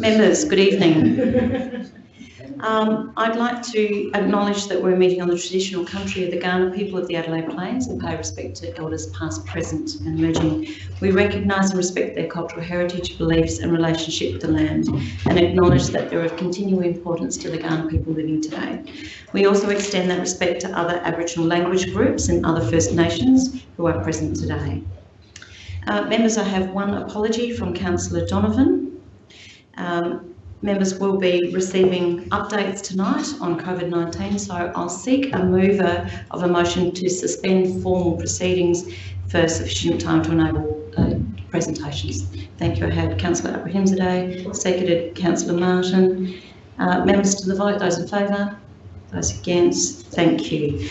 Members, good evening. Um, I'd like to acknowledge that we're meeting on the traditional country of the Kaurna people of the Adelaide Plains and pay respect to elders past, present and emerging. We recognise and respect their cultural heritage, beliefs and relationship with the land and acknowledge that they're of continuing importance to the Kaurna people living today. We also extend that respect to other Aboriginal language groups and other First Nations who are present today. Uh, members, I have one apology from Councillor Donovan. Um, members will be receiving updates tonight on COVID-19, so I'll seek a mover of a motion to suspend formal proceedings for sufficient time to enable uh, presentations. Thank you. I had Councillor Abrahimzadeh, seconded Councillor Martin. Uh, members to the vote, those in favour, those against, thank you.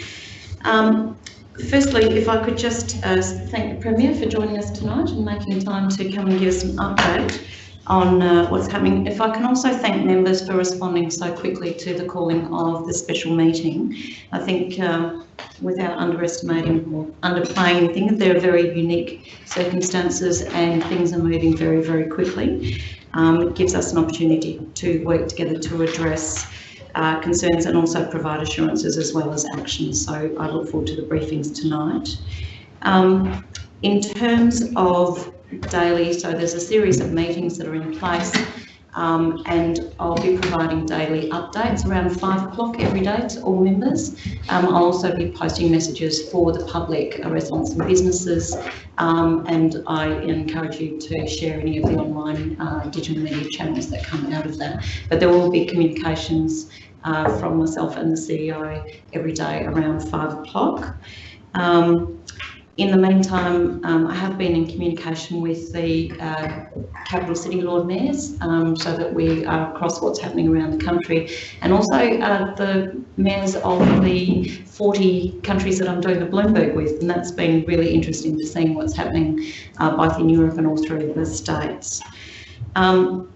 Um, firstly, if I could just uh, thank the Premier for joining us tonight and making time to come and give us an update on uh, what's happening. If I can also thank members for responding so quickly to the calling of the special meeting. I think um, without underestimating or underplaying anything, there are very unique circumstances and things are moving very, very quickly. Um, it gives us an opportunity to work together to address uh, concerns and also provide assurances as well as actions. So I look forward to the briefings tonight. Um, in terms of daily, so there's a series of meetings that are in place um, and I'll be providing daily updates around five o'clock every day to all members. Um, I'll also be posting messages for the public, uh, residents and businesses um, and I encourage you to share any of the online uh, digital media channels that come out of that. But there will be communications uh, from myself and the CEO every day around five o'clock. Um, in the meantime, um, I have been in communication with the uh, capital city Lord Mayors um, so that we are across what's happening around the country and also uh, the mayors of the 40 countries that I'm doing the Bloomberg with and that's been really interesting to see what's happening uh, both in Europe and all through the States. Um,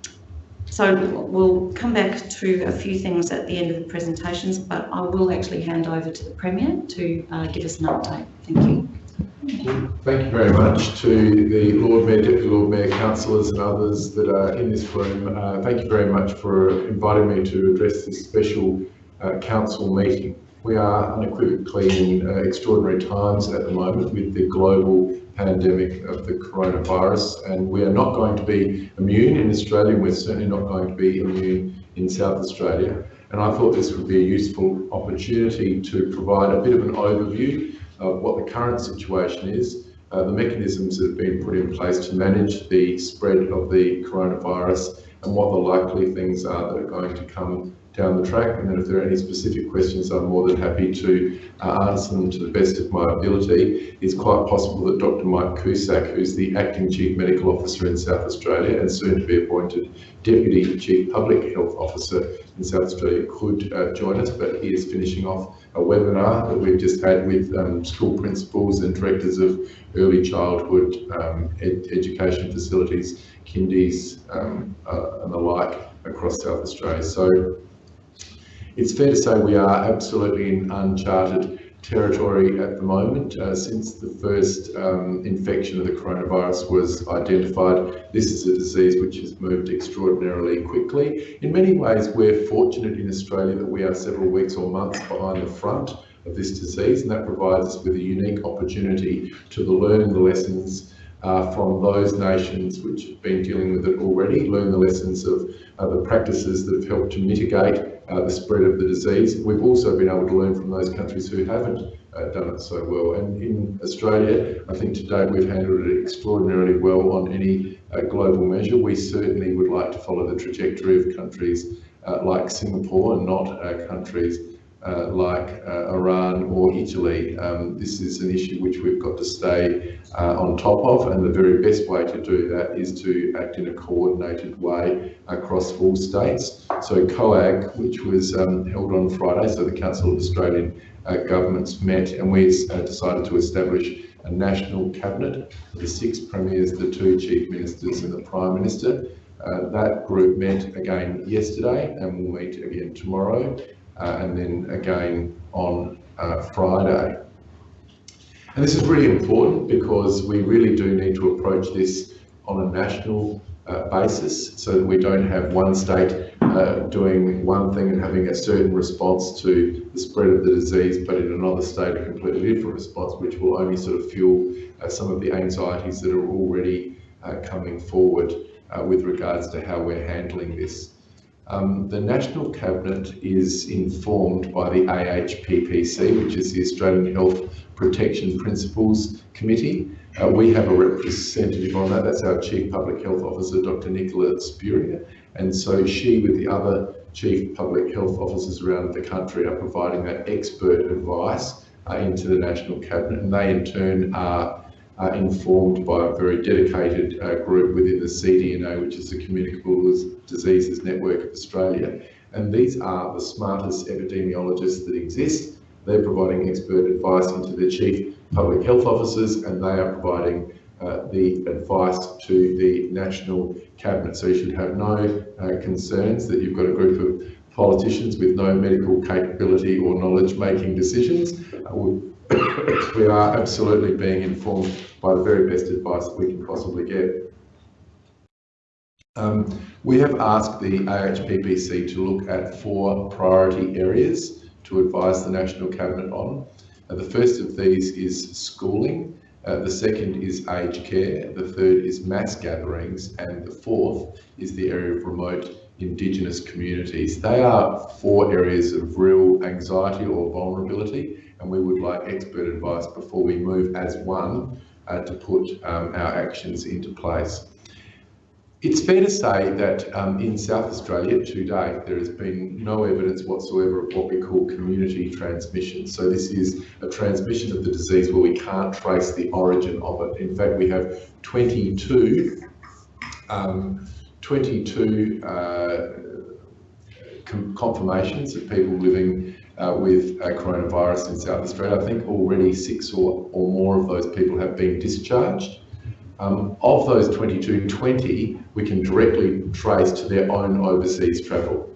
so we'll come back to a few things at the end of the presentations, but I will actually hand over to the Premier to uh, give us an update. Thank you. Thank you very much to the Lord Mayor, Deputy Lord Mayor, councillors and others that are in this room. Uh, thank you very much for inviting me to address this special uh, council meeting. We are unequivocally in uh, extraordinary times at the moment with the global pandemic of the coronavirus and we are not going to be immune in Australia and we're certainly not going to be immune in South Australia. And I thought this would be a useful opportunity to provide a bit of an overview of what the current situation is, uh, the mechanisms that have been put in place to manage the spread of the coronavirus and what the likely things are that are going to come down the track. And then if there are any specific questions, I'm more than happy to uh, answer them to the best of my ability. It's quite possible that Dr. Mike Cusack, who's the Acting Chief Medical Officer in South Australia and soon to be appointed Deputy Chief Public Health Officer in South Australia, could uh, join us, but he is finishing off a webinar that we've just had with um, school principals and directors of early childhood um, ed education facilities, kindies um, uh, and the like across South Australia. So it's fair to say we are absolutely in uncharted territory at the moment. Uh, since the first um, infection of the coronavirus was identified, this is a disease which has moved extraordinarily quickly. In many ways, we're fortunate in Australia that we are several weeks or months behind the front of this disease, and that provides us with a unique opportunity to learn the lessons uh, from those nations which have been dealing with it already, learn the lessons of uh, the practices that have helped to mitigate uh, the spread of the disease. We've also been able to learn from those countries who haven't uh, done it so well. And in Australia, I think today we've handled it extraordinarily well on any uh, global measure. We certainly would like to follow the trajectory of countries uh, like Singapore and not uh, countries uh, like uh, Iran or Italy. Um, this is an issue which we've got to stay uh, on top of and the very best way to do that is to act in a coordinated way across all states. So COAG, which was um, held on Friday, so the Council of Australian uh, Governments met and we uh, decided to establish a national cabinet, the six premiers, the two chief ministers and the prime minister. Uh, that group met again yesterday and will meet again tomorrow and then again on uh, Friday. And this is really important because we really do need to approach this on a national uh, basis so that we don't have one state uh, doing one thing and having a certain response to the spread of the disease, but in another state a completely different response, which will only sort of fuel uh, some of the anxieties that are already uh, coming forward uh, with regards to how we're handling this. Um, the National Cabinet is informed by the AHPPC, which is the Australian Health Protection Principal Committee. Uh, we have a representative on that, that's our Chief Public Health Officer, Dr. Nicola Spurrier, and so she, with the other Chief Public Health Officers around the country, are providing that expert advice uh, into the National Cabinet, and they in turn are uh, informed by a very dedicated uh, group within the CDNA, which is the Communicable Diseases Network of Australia. And these are the smartest epidemiologists that exist. They're providing expert advice into the chief public health officers, and they are providing uh, the advice to the National Cabinet. So you should have no uh, concerns that you've got a group of politicians with no medical capability or knowledge making decisions. Uh, we are absolutely being informed by the very best advice we can possibly get. Um, we have asked the AHPPC to look at four priority areas to advise the National Cabinet on. Uh, the first of these is schooling, uh, the second is aged care, the third is mass gatherings, and the fourth is the area of remote Indigenous communities. They are four areas of real anxiety or vulnerability and we would like expert advice before we move as one uh, to put um, our actions into place. It's fair to say that um, in South Australia to date, there has been no evidence whatsoever of what we call community transmission. So this is a transmission of the disease where we can't trace the origin of it. In fact, we have 22, um, 22 uh, confirmations of people living uh, with uh, coronavirus in South Australia. I think already six or, or more of those people have been discharged. Um, of those 22, 20 we can directly trace to their own overseas travel.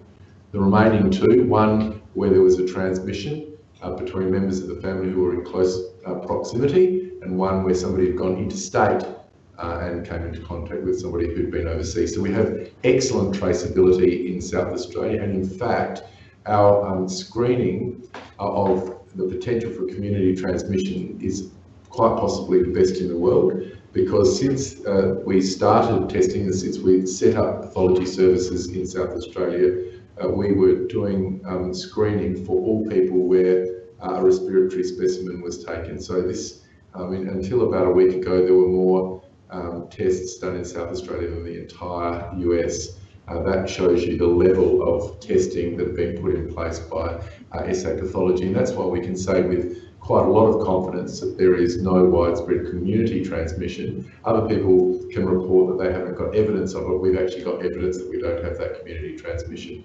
The remaining two, one where there was a transmission uh, between members of the family who were in close uh, proximity, and one where somebody had gone interstate uh, and came into contact with somebody who'd been overseas. So we have excellent traceability in South Australia, and in fact, our um, screening of the potential for community transmission is quite possibly the best in the world because since uh, we started testing and since we set up pathology services in South Australia, uh, we were doing um, screening for all people where uh, a respiratory specimen was taken. So this, I mean, until about a week ago, there were more um, tests done in South Australia than the entire US. Uh, that shows you the level of testing that has been put in place by uh, SA Pathology, and that's why we can say with quite a lot of confidence that there is no widespread community transmission. Other people can report that they haven't got evidence of it. We've actually got evidence that we don't have that community transmission.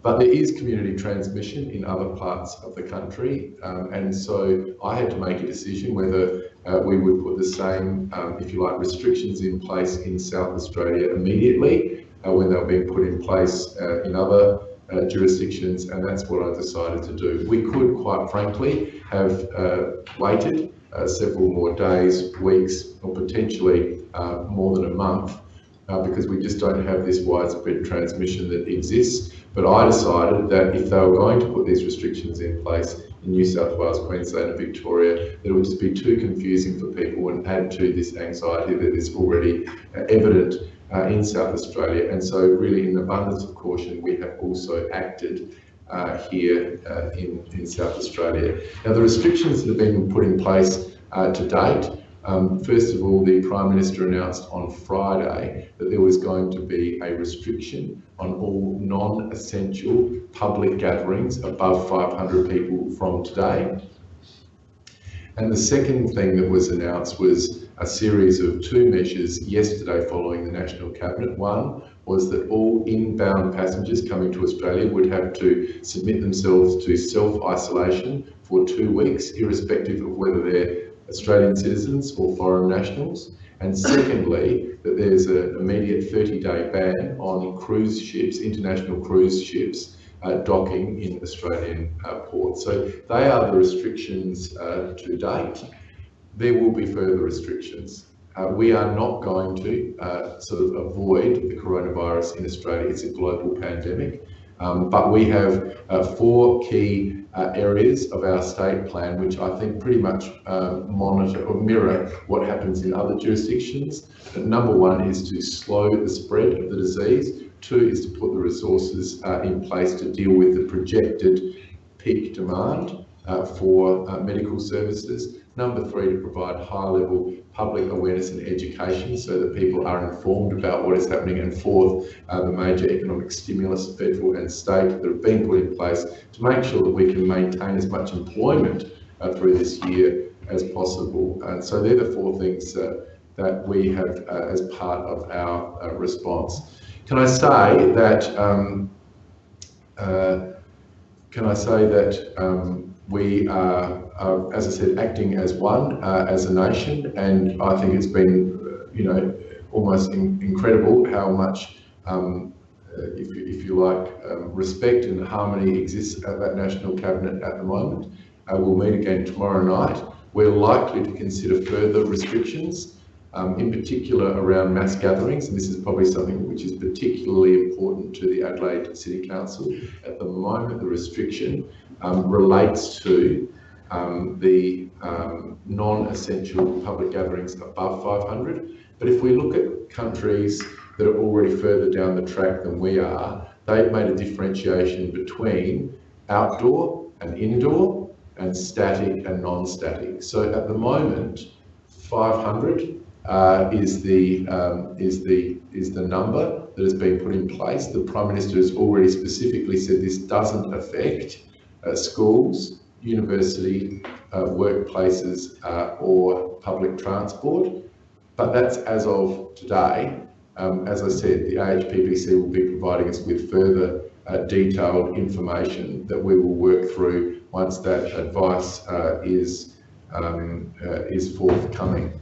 But there is community transmission in other parts of the country, um, and so I had to make a decision whether uh, we would put the same, um, if you like, restrictions in place in South Australia immediately, when they were being put in place uh, in other uh, jurisdictions, and that's what I decided to do. We could, quite frankly, have uh, waited uh, several more days, weeks, or potentially uh, more than a month, because we just don't have this widespread transmission that exists. But I decided that if they were going to put these restrictions in place in New South Wales, Queensland and Victoria, that it would just be too confusing for people and add to this anxiety that is already evident uh, in South Australia. And so really in abundance of caution, we have also acted uh, here uh, in, in South Australia. Now the restrictions that have been put in place uh, to date, um, first of all, the Prime Minister announced on Friday that there was going to be a restriction on all non-essential public gatherings above 500 people from today. And the second thing that was announced was a series of two measures yesterday following the National Cabinet. One was that all inbound passengers coming to Australia would have to submit themselves to self-isolation for two weeks, irrespective of whether they're Australian citizens or foreign nationals. And secondly, that there's an immediate 30-day ban on cruise ships, international cruise ships, uh, docking in Australian uh, ports. So they are the restrictions uh, to date. There will be further restrictions. Uh, we are not going to uh, sort of avoid the coronavirus in Australia. It's a global pandemic. Um, but we have uh, four key uh, areas of our state plan, which I think pretty much uh, monitor or mirror what happens in other jurisdictions. But number one is to slow the spread of the disease. Two is to put the resources uh, in place to deal with the projected peak demand for medical services. Number three, to provide high level public awareness and education so that people are informed about what is happening. And fourth, uh, the major economic stimulus, federal and state, that have been put in place to make sure that we can maintain as much employment uh, through this year as possible. And so they're the four things uh, that we have uh, as part of our uh, response. Can I say that, um, uh, can I say that um, we are uh, as I said, acting as one, uh, as a nation, and I think it's been, you know, almost in, incredible how much, um, uh, if, you, if you like, um, respect and harmony exists at that National Cabinet at the moment. Uh, we'll meet again tomorrow night. We're likely to consider further restrictions, um, in particular around mass gatherings, and this is probably something which is particularly important to the Adelaide City Council. At the moment, the restriction um, relates to um, the um, non-essential public gatherings above 500. But if we look at countries that are already further down the track than we are, they've made a differentiation between outdoor and indoor and static and non-static. So at the moment, 500 uh, is the um, is the is the number that has been put in place. The Prime Minister has already specifically said this doesn't affect schools, university, uh, workplaces uh, or public transport. But that's as of today. Um, as I said, the AHPPC will be providing us with further uh, detailed information that we will work through once that advice uh, is, um, uh, is forthcoming.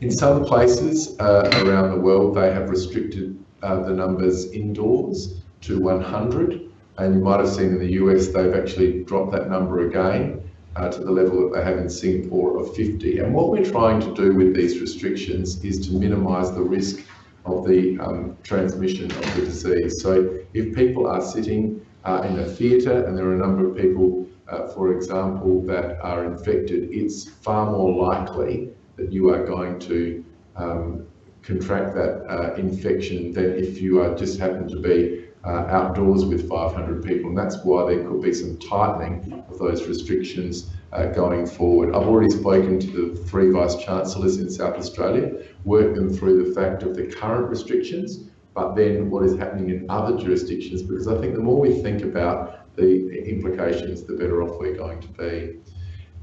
In some places uh, around the world, they have restricted the numbers indoors to 100 and you might have seen in the US, they've actually dropped that number again uh, to the level that they have in Singapore of 50. And what we're trying to do with these restrictions is to minimise the risk of the um, transmission of the disease. So if people are sitting uh, in a theatre and there are a number of people, uh, for example, that are infected, it's far more likely that you are going to um, contract that uh, infection than if you are just happen to be uh, outdoors with 500 people, and that's why there could be some tightening of those restrictions uh, going forward. I've already spoken to the three Vice Chancellors in South Australia, worked them through the fact of the current restrictions, but then what is happening in other jurisdictions, because I think the more we think about the implications, the better off we're going to be.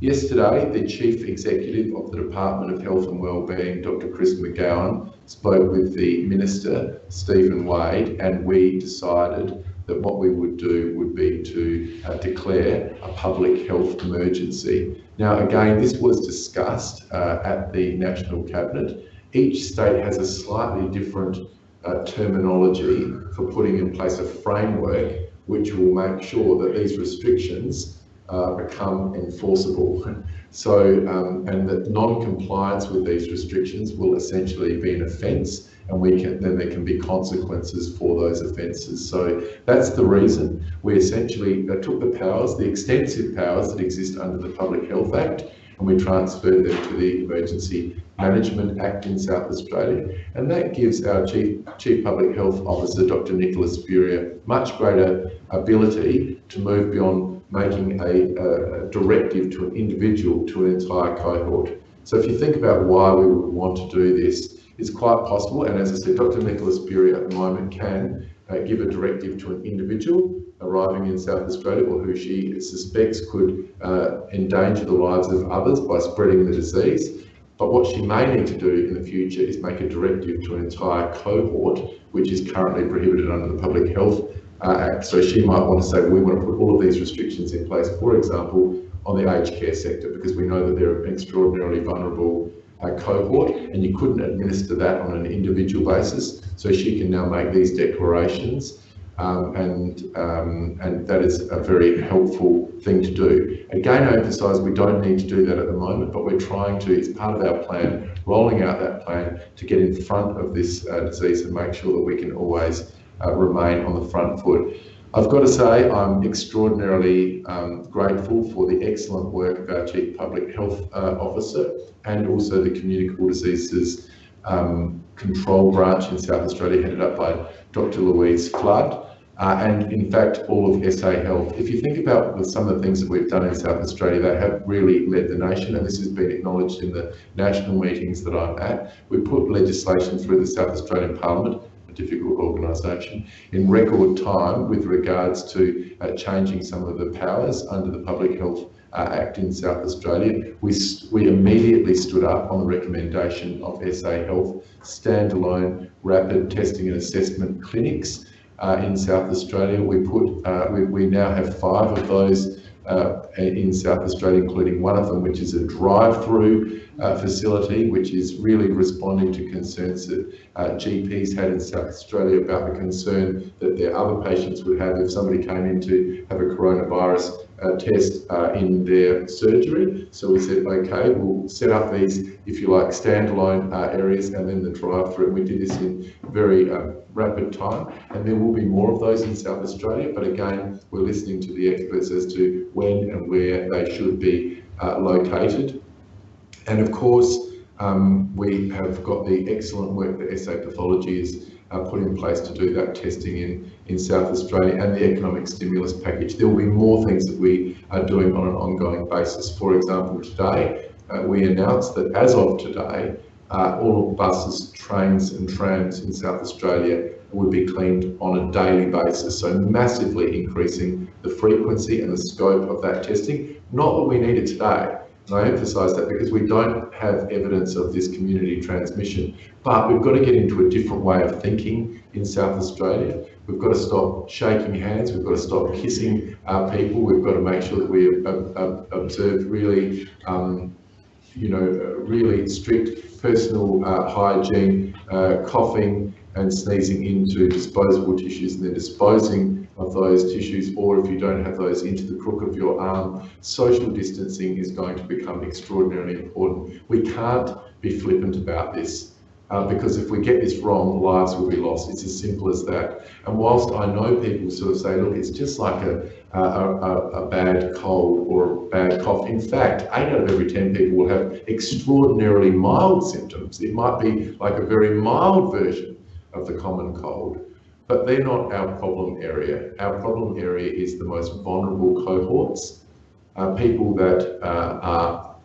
Yesterday, the Chief Executive of the Department of Health and Wellbeing, Dr Chris McGowan, spoke with the Minister, Stephen Wade, and we decided that what we would do would be to uh, declare a public health emergency. Now, again, this was discussed uh, at the National Cabinet. Each state has a slightly different uh, terminology for putting in place a framework which will make sure that these restrictions uh, become enforceable. So, um, and that non-compliance with these restrictions will essentially be an offence and we can, then there can be consequences for those offences. So that's the reason we essentially uh, took the powers, the extensive powers that exist under the Public Health Act, and we transferred them to the Emergency Management Act in South Australia. And that gives our Chief, Chief Public Health Officer, Dr Nicola Spurrier, much greater ability to move beyond making a, a, directive to an individual, to an entire cohort. So if you think about why we would want to do this, it's quite possible, and as I said, Dr Nicola Spurrier at the moment can uh, give a directive to an individual arriving in South Australia or who she suspects could uh, endanger the lives of others by spreading the disease. But what she may need to do in the future is make a directive to an entire cohort, which is currently prohibited under the Public Health uh, so she might want to say, we want to put all of these restrictions in place, for example, on the aged care sector, because we know that they're an extraordinarily vulnerable uh, cohort, and you couldn't administer that on an individual basis. So she can now make these declarations um, and, um, and that is a very helpful thing to do. Again, I emphasise we don't need to do that at the moment, but we're trying to, it's part of our plan, rolling out that plan to get in front of this uh, disease and make sure that we can always uh, remain on the front foot. I've got to say I'm extraordinarily um, grateful for the excellent work of our Chief Public Health uh, Officer and also the Communicable Diseases um, Control Branch in South Australia headed up by Dr Louise Flood. Uh, and in fact, all of SA Health. If you think about some of the things that we've done in South Australia, they have really led the nation, and this has been acknowledged in the national meetings that I'm at. We put legislation through the South Australian Parliament, difficult organisation, in record time with regards to uh, changing some of the powers under the Public Health uh, Act in South Australia. We, we immediately stood up on the recommendation of SA Health, standalone rapid testing and assessment clinics uh, in South Australia. We put uh, we, we now have five of those uh, in South Australia, including one of them, which is a drive-through uh, facility, which is really responding to concerns that uh, GPs had in South Australia about the concern that their other patients would have if somebody came in to have a coronavirus uh, test uh, in their surgery. So we said, okay, we'll set up these, if you like, standalone uh, areas and then the drive-through. We did this in very uh, rapid time, and there will be more of those in South Australia. But again, we're listening to the experts as to when and where they should be uh, located. And of course, um, we have got the excellent work that SA Pathology is uh, put in place to do that testing in, in South Australia and the economic stimulus package. There will be more things that we are doing on an ongoing basis. For example, today uh, we announced that as of today, uh, all buses, trains and trams in South Australia would be cleaned on a daily basis. So massively increasing the frequency and the scope of that testing. Not that we need it today, and I emphasise that because we don't have evidence of this community transmission, but we've got to get into a different way of thinking in South Australia. We've got to stop shaking hands, we've got to stop kissing our people, we've got to make sure that we observe really, um, you know, really strict personal uh, hygiene, uh, coughing and sneezing into disposable tissues and then disposing of those tissues, or if you don't have those into the crook of your arm, social distancing is going to become extraordinarily important. We can't be flippant about this. Uh, because if we get this wrong, lives will be lost. It's as simple as that. And whilst I know people sort of say, look, it's just like a, a, a, a bad cold or a bad cough. In fact, eight out of every 10 people will have extraordinarily mild symptoms. It might be like a very mild version of the common cold but they're not our problem area. Our problem area is the most vulnerable cohorts, uh, people that uh, are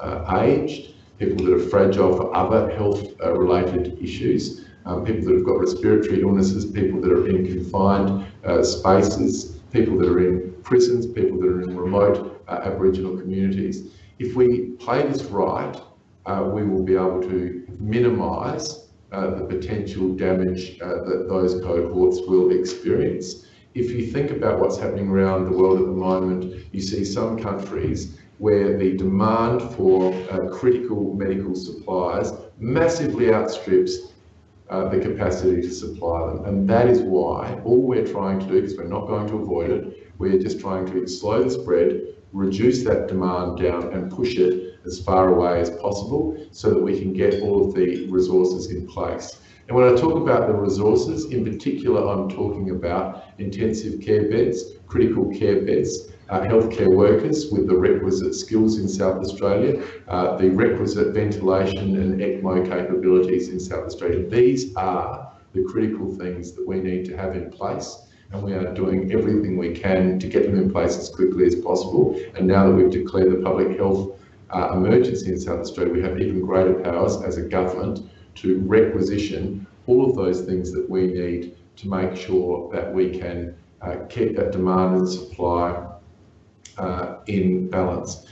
uh, aged, people that are fragile for other health-related uh, issues, um, people that have got respiratory illnesses, people that are in confined uh, spaces, people that are in prisons, people that are in remote Aboriginal communities. If we play this right, we will be able to minimise the potential damage uh, that those cohorts will experience. If you think about what's happening around the world at the moment, you see some countries where the demand for uh, critical medical supplies massively outstrips uh, the capacity to supply them. And that is why all we're trying to do, because we're not going to avoid it, we're just trying to slow the spread, reduce that demand down and push it as far away as possible so that we can get all of the resources in place. And when I talk about the resources, in particular, I'm talking about intensive care beds, critical care beds, uh, healthcare workers with the requisite skills in South Australia, uh, the requisite ventilation and ECMO capabilities in South Australia. These are the critical things that we need to have in place and we are doing everything we can to get them in place as quickly as possible. And now that we've declared the public health uh, emergency in South Australia, we have even greater powers as a government to requisition all of those things that we need to make sure that we can uh, keep that demand and supply uh, in balance.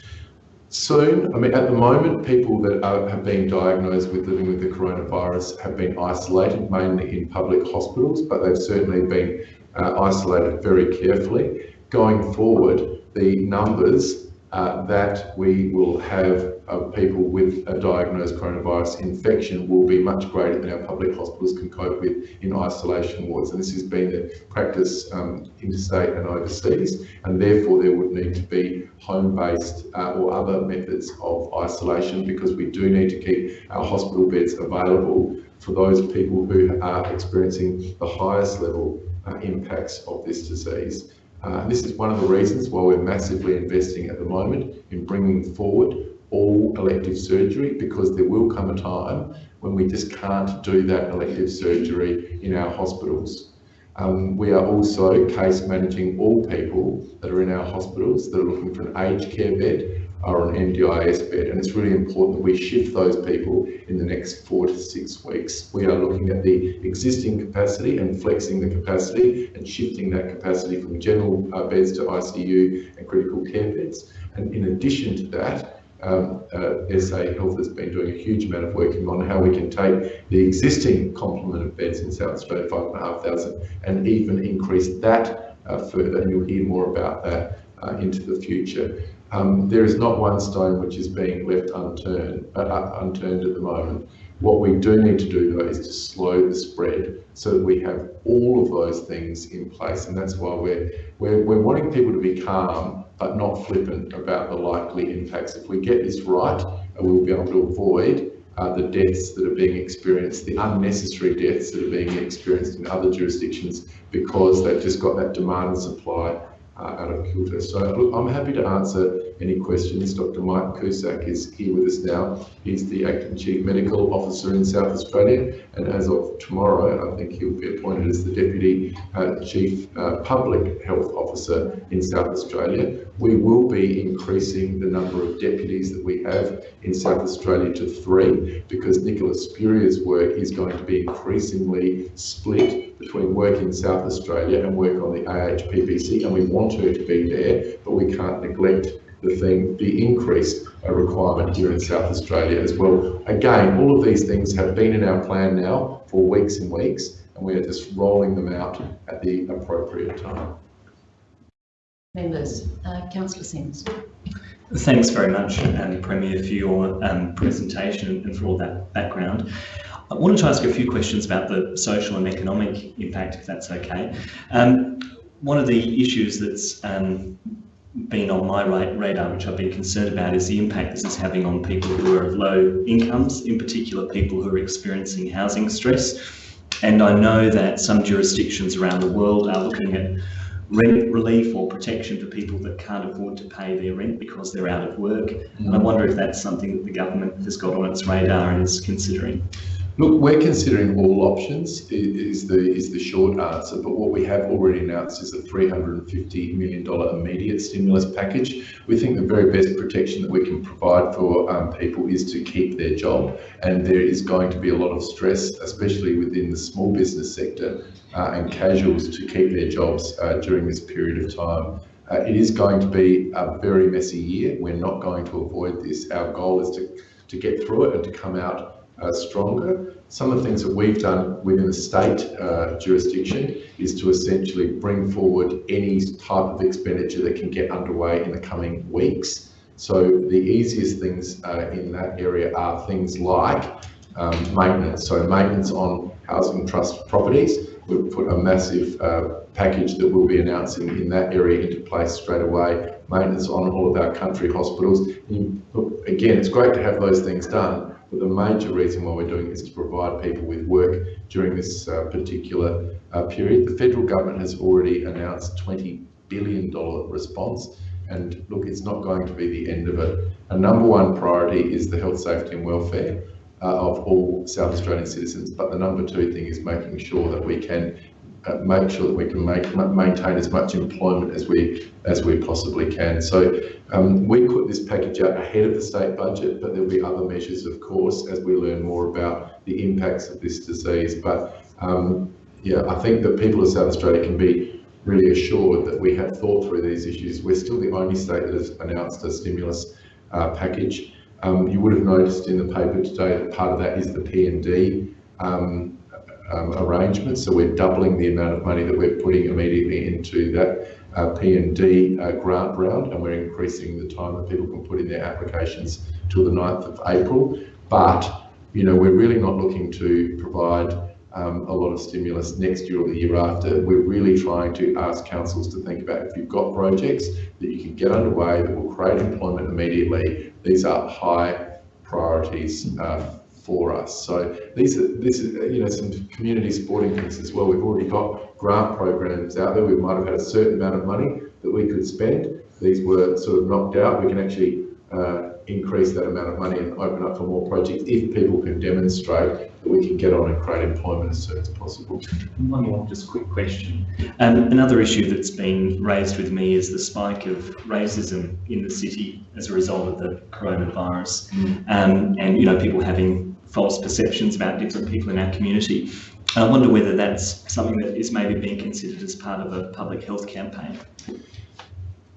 Soon, I mean, at the moment, people that are, have been diagnosed with living with the coronavirus have been isolated, mainly in public hospitals, but they've certainly been uh, isolated very carefully. Going forward, the numbers uh, that we will have of people with a diagnosed coronavirus infection will be much greater than our public hospitals can cope with in isolation wards. And this has been the practice um, interstate and overseas, and therefore there would need to be home-based uh, or other methods of isolation because we do need to keep our hospital beds available for those people who are experiencing the highest level uh, impacts of this disease. Uh, this is one of the reasons why we're massively investing at the moment in bringing forward all elective surgery because there will come a time when we just can't do that elective surgery in our hospitals. Um, we are also case managing all people that are in our hospitals that are looking for an aged care bed or on NDIS bed. And it's really important that we shift those people in the next four to six weeks. We are looking at the existing capacity and flexing the capacity and shifting that capacity from general uh, beds to ICU and critical care beds. And in addition to that, um, uh, SA Health has been doing a huge amount of working on how we can take the existing complement of beds in South Australia, 5,500, and even increase that uh, further. And you'll hear more about that uh, into the future. Um, there is not one stone which is being left unturned, uh, unturned at the moment. What we do need to do though is to slow the spread so that we have all of those things in place. And that's why we're, we're, we're wanting people to be calm but not flippant about the likely impacts. If we get this right, we'll be able to avoid uh, the deaths that are being experienced, the unnecessary deaths that are being experienced in other jurisdictions because they've just got that demand and supply out of kilter. So I'm happy to answer any questions. Dr. Mike Cusack is here with us now. He's the Acting Chief Medical Officer in South Australia, and as of tomorrow, I think he'll be appointed as the Deputy uh, Chief uh, Public Health Officer in South Australia. We will be increasing the number of deputies that we have in South Australia to three, because Nicola Spurrier's work is going to be increasingly split between work in South Australia and work on the AHPPC, and we want her to be there, but we can't neglect the thing, the increased uh, requirement here in South Australia as well. Again, all of these things have been in our plan now for weeks and weeks, and we are just rolling them out at the appropriate time. Members, uh, Councillor Simms. Thanks very much, um, Premier, for your um, presentation and for all that background. I wanted to ask a few questions about the social and economic impact, if that's okay. Um, one of the issues that's um, been on my radar, which I've been concerned about, is the impact this is having on people who are of low incomes, in particular people who are experiencing housing stress. And I know that some jurisdictions around the world are looking at rent relief or protection for people that can't afford to pay their rent because they're out of work. Mm. And I wonder if that's something that the government has got on its radar and is considering. Look, we're considering all options is the is the short answer, but what we have already announced is a $350 million immediate stimulus package. We think the very best protection that we can provide for um, people is to keep their job, and there is going to be a lot of stress, especially within the small business sector uh, and casuals to keep their jobs uh, during this period of time. Uh, it is going to be a very messy year. We're not going to avoid this. Our goal is to, to get through it and to come out uh, stronger. Some of the things that we've done within the state uh, jurisdiction is to essentially bring forward any type of expenditure that can get underway in the coming weeks. So the easiest things uh, in that area are things like um, maintenance. So maintenance on housing trust properties. We've put a massive uh, package that we'll be announcing in that area into place straight away. Maintenance on all of our country hospitals. You, look, again, it's great to have those things done, but the major reason why we're doing this is to provide people with work during this uh, particular uh, period. The federal government has already announced $20 billion response. And look, it's not going to be the end of it. A number one priority is the health, safety and welfare uh, of all South Australian citizens. But the number two thing is making sure that we can uh, make sure that we can make maintain as much employment as we as we possibly can. So um, we put this package out ahead of the state budget, but there'll be other measures, of course, as we learn more about the impacts of this disease. But um, yeah, I think that people of South Australia can be really assured that we have thought through these issues. We're still the only state that has announced a stimulus uh, package. Um, you would have noticed in the paper today that part of that is the P&D um, um, arrangements. So we're doubling the amount of money that we're putting immediately into that uh, P&D uh, grant round, and we're increasing the time that people can put in their applications till the 9th of April. But, you know, we're really not looking to provide um, a lot of stimulus next year or the year after. We're really trying to ask councils to think about if you've got projects that you can get underway that will create employment immediately, these are high priorities uh, for us. So these are this is you know some community supporting things as well. We've already got grant programs out there. We might have had a certain amount of money that we could spend. These were sort of knocked out. We can actually uh, increase that amount of money and open up for more projects if people can demonstrate that we can get on and create employment as soon as possible. One more just quick question. Um, another issue that's been raised with me is the spike of racism in the city as a result of the coronavirus um, and you know people having false perceptions about different people in our community. I wonder whether that's something that is maybe being considered as part of a public health campaign.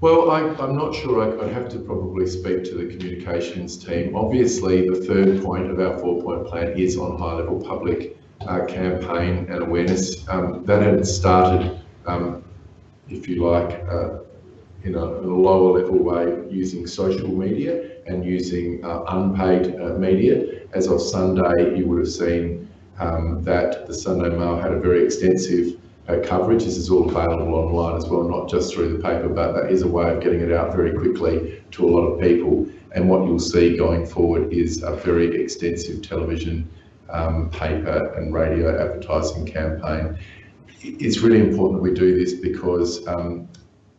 Well, I, am not sure. I, would have to probably speak to the communications team. Obviously, the third point of our four-point plan is on high-level public uh, campaign and awareness. Um, that had started, um, if you like, uh, in a, a, lower level way using social media and using uh, unpaid uh, media. As of Sunday, you would have seen um, that the Sunday Mail had a very extensive uh, coverage. This is all available online as well, not just through the paper, but that is a way of getting it out very quickly to a lot of people. And what you'll see going forward is a very extensive television, um, paper and radio advertising campaign. It's really important that we do this because, um,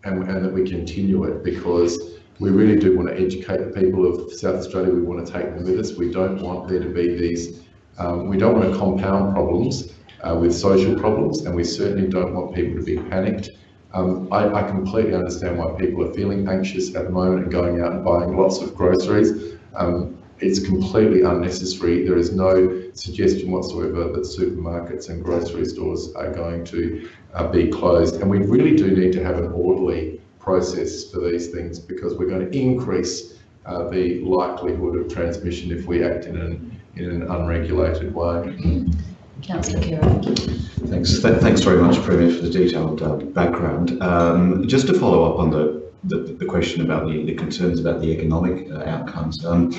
and, and that we continue it because we really do want to educate the people of South Australia. We want to take them with us. We don't want there to be these, um, we don't want to compound problems uh, with social problems, and we certainly don't want people to be panicked. Um, I, I, completely understand why people are feeling anxious at the moment and going out and buying lots of groceries. Um, it's completely unnecessary. There is no suggestion whatsoever that supermarkets and grocery stores are going to uh, be closed. And we really do need to have an orderly process for these things because we're going to increase uh, the likelihood of transmission if we act in an, in an unregulated way. Councillor Khera. Thanks. Th thanks very much, Premier, for the detailed uh, background. Um, just to follow up on the, the, the question about the, the, concerns about the economic uh, outcomes, um,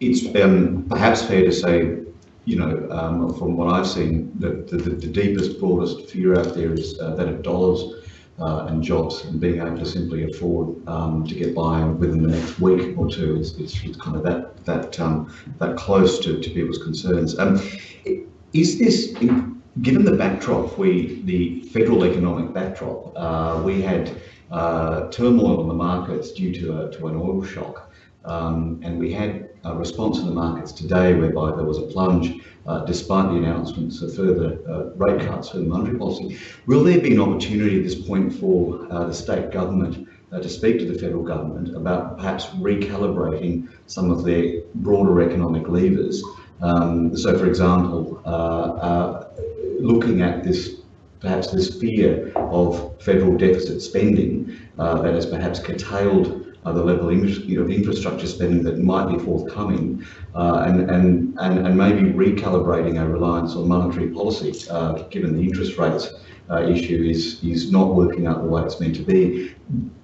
it's um, perhaps fair to say, you know, um, from what I've seen, the, the, the, deepest, broadest fear out there is uh, that of dollars uh, and jobs and being able to simply afford um, to get by within the next week or two is, is, kind of that that um, that close to, to people's concerns. Um, is this given the backdrop, we the federal economic backdrop, uh, we had uh, turmoil on the markets due to a, to an oil shock, um, and we had a response in the markets today whereby there was a plunge uh, despite the announcements of further uh, rate cuts for the monetary policy. Will there be an opportunity at this point for uh, the state government uh, to speak to the federal government about perhaps recalibrating some of their broader economic levers? Um, so, for example, uh, uh, looking at this perhaps this fear of federal deficit spending that has perhaps curtailed uh, the level of you know, infrastructure spending that might be forthcoming, uh, and, and, and, and maybe recalibrating our reliance on monetary policy, uh, given the interest rates uh, issue is, is not working out the way it's meant to be.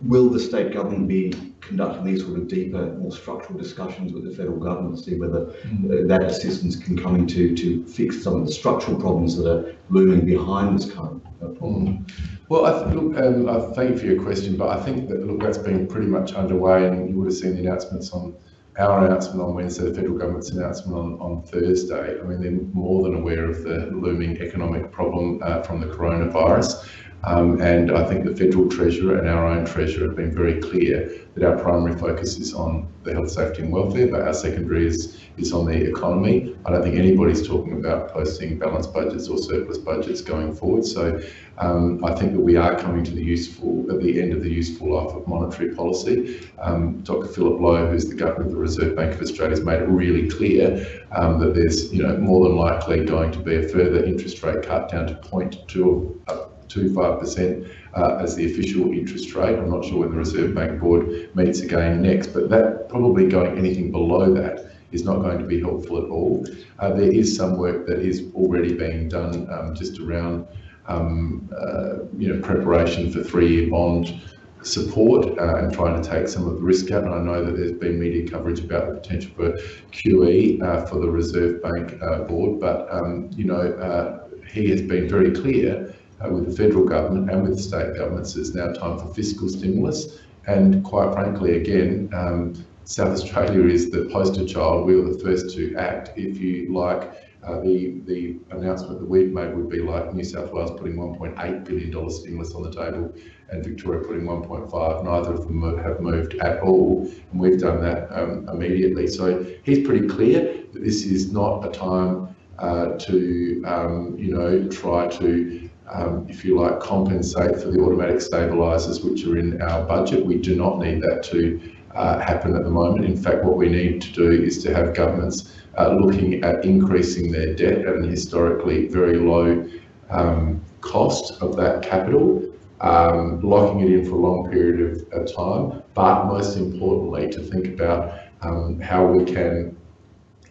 Will the state government be conducting these sort of deeper, more structural discussions with the federal government to see whether mm. that assistance can come into to fix some of the structural problems that are looming behind this current uh, problem? Mm. Well, I th- look, um, I thank you for your question, but I think that look, that's been pretty much underway, and you would have seen the announcements on our announcement on Wednesday, the federal government's announcement on, on Thursday. I mean, they're more than aware of the looming economic problem uh, from the coronavirus. Um, and I think the federal treasurer and our own treasurer have been very clear that our primary focus is on the health, safety, and welfare, but our secondary is is on the economy. I don't think anybody's talking about posting balanced budgets or surplus budgets going forward. So um, I think that we are coming to the useful at the end of the useful life of monetary policy. Um, Dr. Philip Lowe, who's the governor of the Reserve Bank of Australia, has made it really clear um, that there's you know more than likely going to be a further interest rate cut down to 0.25% uh, as the official interest rate. I'm not sure when the Reserve Bank Board meets again next, but that probably going anything below that is not going to be helpful at all. Uh, there is some work that is already being done um, just around um, uh, you know, preparation for three-year bond support uh, and trying to take some of the risk out. And I know that there's been media coverage about the potential for QE uh, for the Reserve Bank uh, board, but um, you know uh, he has been very clear uh, with the federal government and with state governments. It's now time for fiscal stimulus, and quite frankly, again. Um, South Australia is the poster child. We were the first to act. If you like, uh, the, the announcement that we've made would be like New South Wales putting $1.8 billion stimulus on the table and Victoria putting 1.5. Neither of them have moved at all, and we've done that um, immediately. So he's pretty clear that this is not a time uh, to, um, you know, try to, um, if you like, compensate for the automatic stabilisers which are in our budget. We do not need that to uh, happen at the moment. In fact, what we need to do is to have governments uh, looking at increasing their debt at an historically very low um, cost of that capital, um, locking it in for a long period of, of, time, but most importantly to think about um, how we can,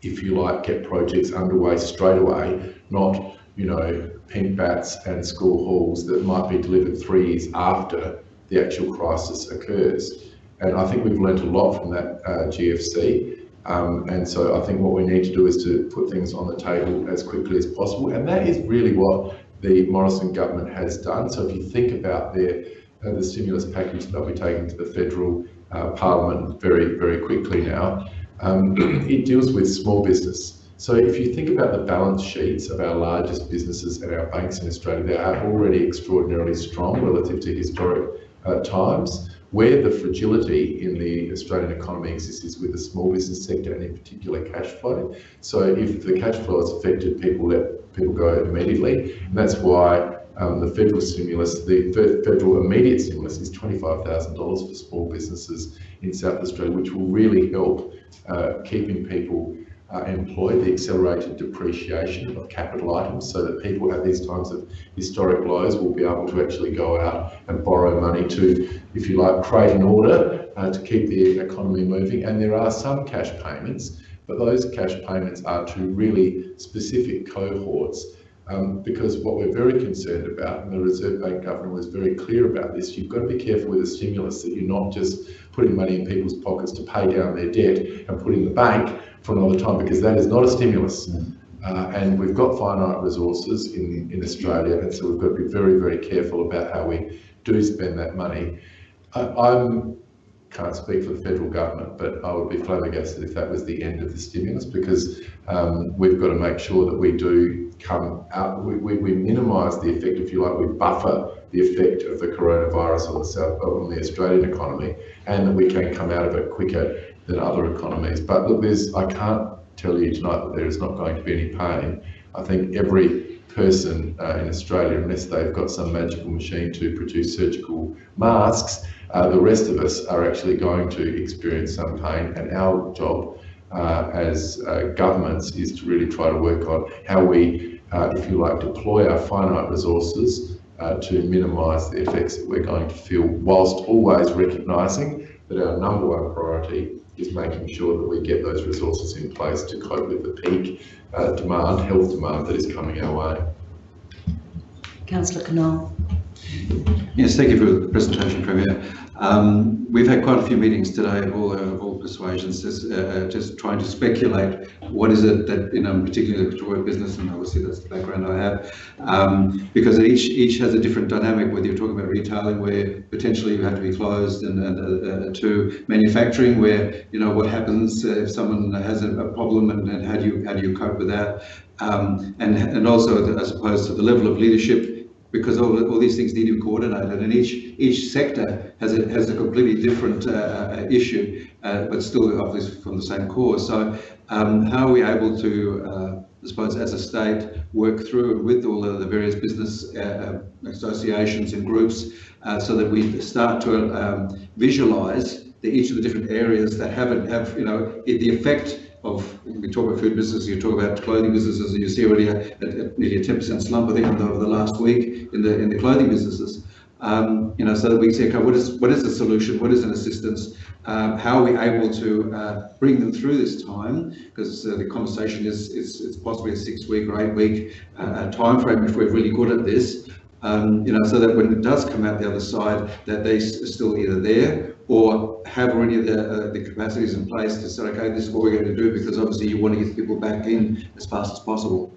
if you like, get projects underway straight away, not, you know, pink batts and school halls that might be delivered three years after the actual crisis occurs. And I think we've learned a lot from that uh, GFC. Um, and so I think what we need to do is to put things on the table as quickly as possible. And that is really what the Morrison government has done. So if you think about their, uh, the stimulus package that they'll be taking to the federal uh, parliament very, very quickly now, um, it deals with small business. So if you think about the balance sheets of our largest businesses and our banks in Australia, they are already extraordinarily strong relative to historic uh, times. Where the fragility in the Australian economy exists is with the small business sector and in particular cash flow. So if the cash flow is affected, people let people go immediately. And that's why um, the federal stimulus, the federal immediate stimulus is $25,000 for small businesses in South Australia, which will really help uh, keeping people uh, employed the accelerated depreciation of capital items so that people at these times of historic lows will be able to actually go out and borrow money to, if you like, create an order uh, to keep the economy moving. And there are some cash payments, but those cash payments are to really specific cohorts um, because what we're very concerned about, and the Reserve Bank Governor was very clear about this, you've got to be careful with the stimulus that you're not just putting money in people's pockets to pay down their debt and put in the bank for another time, because that is not a stimulus. Mm. Uh, and we've got finite resources in, in Australia, and so we've got to be very, very careful about how we do spend that money. I, I'm can't speak for the federal government, but I would be flabbergasted if that was the end of the stimulus because um, we've got to make sure that we do come out, we, we, we minimise the effect, if you like, we buffer the effect of the coronavirus on the South, on the Australian economy, and that we can come out of it quicker than other economies. But look, there's, I can't tell you tonight that there is not going to be any pain. I think every person uh, in Australia, unless they've got some magical machine to produce surgical masks, uh, the rest of us are actually going to experience some pain, and our job uh, as uh, governments is to really try to work on how we, uh, if you like, deploy our finite resources uh, to minimise the effects that we're going to feel, whilst always recognising that our number one priority is making sure that we get those resources in place to cope with the peak uh, demand, health demand that is coming our way. Councillor Knoll. Yes, thank you for the presentation, Premier. Um, we've had quite a few meetings today of all, all persuasions, just, uh, uh, just trying to speculate what is it that, you know, particularly the Victoria business, and obviously that's the background I have, um, because each each has a different dynamic, whether you're talking about retailing where potentially you have to be closed and, and uh, uh to manufacturing where, you know, what happens if someone has a, a problem and, and, how do you how do you cope with that? Um, and, and also as opposed to the level of leadership because all, all these things need to be coordinated and each each sector has a, has a completely different uh, uh, issue, uh, but still obviously from the same core. So um, how are we able to, uh, I suppose as a state, work through with all of the various business uh, uh, associations and groups so that we start to um, visualize the, each of the different areas that haven't have, you know, the effect of, we talk about food businesses, you talk about clothing businesses, and you see already a, a, a nearly a 10% slump, I think, over the last week in the in the clothing businesses. Um, you know, so that we see, okay, what is what is the solution? What is an assistance? Um, how are we able to uh, bring them through this time? Because uh, the conversation is, is it's possibly a six week or eight week uh, time frame if we're really good at this. Um, you know, so that when it does come out the other side, that they are still either there or have already the, uh, the capacities in place to say, okay, this is what we're going to do, because obviously you want to get people back in as fast as possible.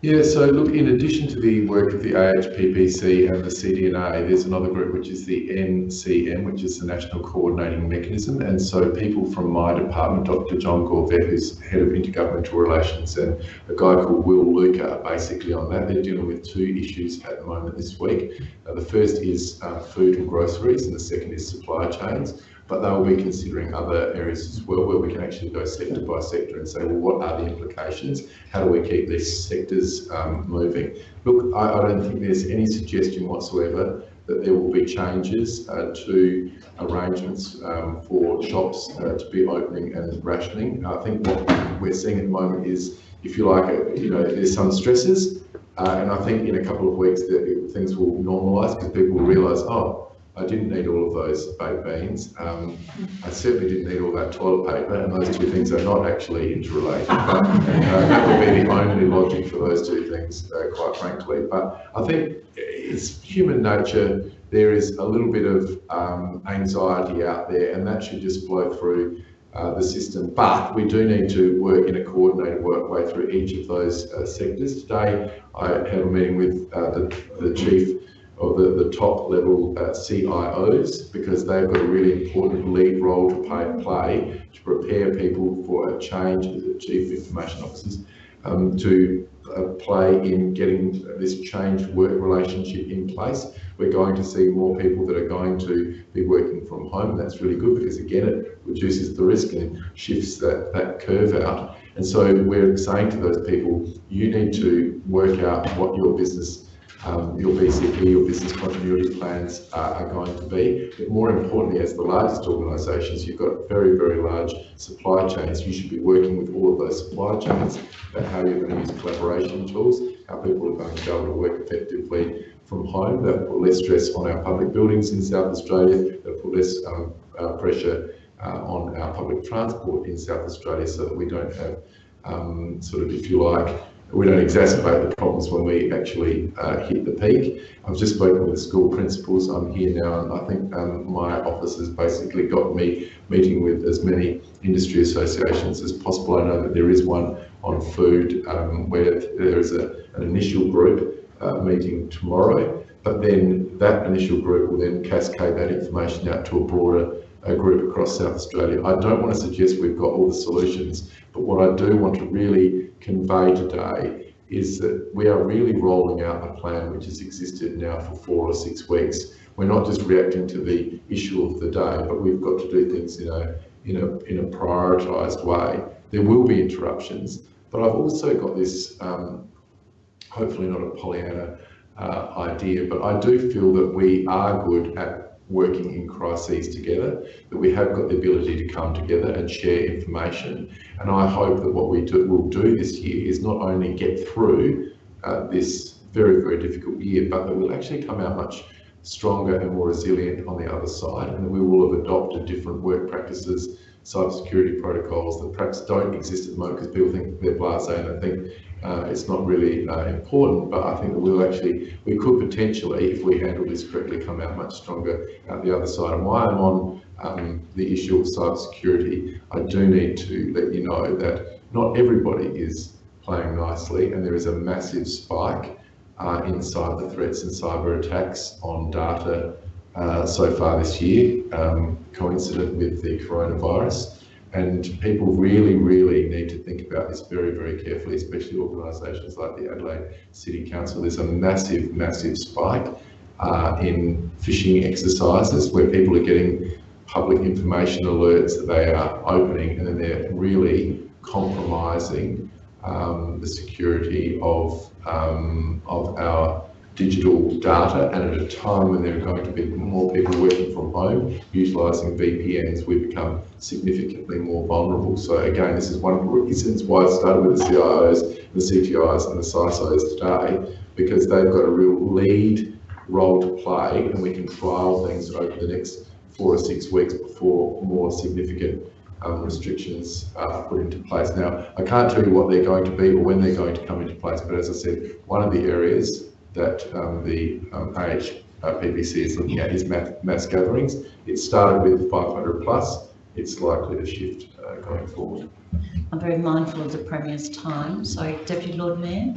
Yeah, so look, in addition to the work of the AHPPC and the CDNA, there's another group which is the NCM, which is the National Coordinating Mechanism. And so people from my department, Dr. John Gorvet, who's Head of Intergovernmental Relations, and a guy called Will Luca are basically on that. They're dealing with two issues at the moment this week. Uh, the first is uh, food and groceries, and the second is supply chains but they will be considering other areas as well where we can actually go sector by sector and say, well, what are the implications? How do we keep these sectors um, moving? Look, I, I, don't think there's any suggestion whatsoever that there will be changes uh, to arrangements um, for shops uh, to be opening and rationing. I think what we're seeing at the moment is, if you like, uh, you know, there's some stresses, uh, and I think in a couple of weeks that things will normalise because people will realise, oh, I didn't need all of those baked beans. Um, I certainly didn't need all that toilet paper, and those two things are not actually interrelated. But uh, that would be the only logic for those two things, uh, quite frankly. But I think it's human nature. There is a little bit of um, anxiety out there, and that should just flow through uh, the system. But we do need to work in a coordinated work way through each of those uh, sectors. Today, I had a meeting with uh, the, the chief of the, the top level uh, CIOs because they've got a really important lead role to play, play to prepare people for a change, chief information officers, um, to uh, play in getting this changed work relationship in place. We're going to see more people that are going to be working from home. That's really good because again, it reduces the risk and shifts that, that curve out. And so we're saying to those people, you need to work out what your business um, your BCP, your business continuity plans uh, are going to be. But more importantly, as the largest organisations, you've got very, very large supply chains. You should be working with all of those supply chains about how you're going to use collaboration tools, how people are going to be able to work effectively from home. That will put less stress on our public buildings in South Australia. That will put less um, uh, pressure uh, on our public transport in South Australia so that we don't have um, sort of, if you like, we don't exacerbate the problems when we actually uh, hit the peak. I've just spoken with school principals. I'm here now, and I think um, my office has basically got me meeting with as many industry associations as possible. I know that there is one on food um, where there is a, an initial group uh, meeting tomorrow, but then that initial group will then cascade that information out to a broader a group across South Australia. I don't want to suggest we've got all the solutions, but what I do want to really convey today is that we are really rolling out a plan which has existed now for four or six weeks. We're not just reacting to the issue of the day, but we've got to do things in a in a in a prioritised way. There will be interruptions, but I've also got this, um, hopefully not a Pollyanna uh, idea, but I do feel that we are good at working in crises together, that we have got the ability to come together and share information. And I hope that what we do, will do this year is not only get through uh, this very, very difficult year, but that we'll actually come out much stronger and more resilient on the other side, and that we will have adopted different work practices, cybersecurity protocols that perhaps don't exist at the moment because people think they're blasé and I think uh, it's not really uh, important, but I think that we'll actually, we could potentially, if we handle this correctly, come out much stronger out the other side. And while I'm on um, the issue of cybersecurity, I do need to let you know that not everybody is playing nicely, and there is a massive spike uh, in cyber threats and cyber attacks on data uh, so far this year, um, coincident with the coronavirus. And people really, really need to think about this very, very carefully, especially organisations like the Adelaide City Council. There's a massive, massive spike uh, in phishing exercises where people are getting public information alerts that they are opening and then they're really compromising um, the security of, um, of our digital data and at a time when there are going to be more people working from home, utilising VPNs, we become significantly more vulnerable. So again, this is one of the reasons why I started with the CIOs, the CTIs and the CISOs today, because they've got a real lead role to play and we can trial things over the next four or six weeks before more significant um, restrictions are put into place. Now, I can't tell you what they're going to be or when they're going to come into place, but as I said, one of the areas that um, the um, AHPPC is looking at is mass, mass gatherings. It started with 500 plus. It's likely to shift uh, going forward. I'm very mindful of the Premier's time, so Deputy Lord Mayor.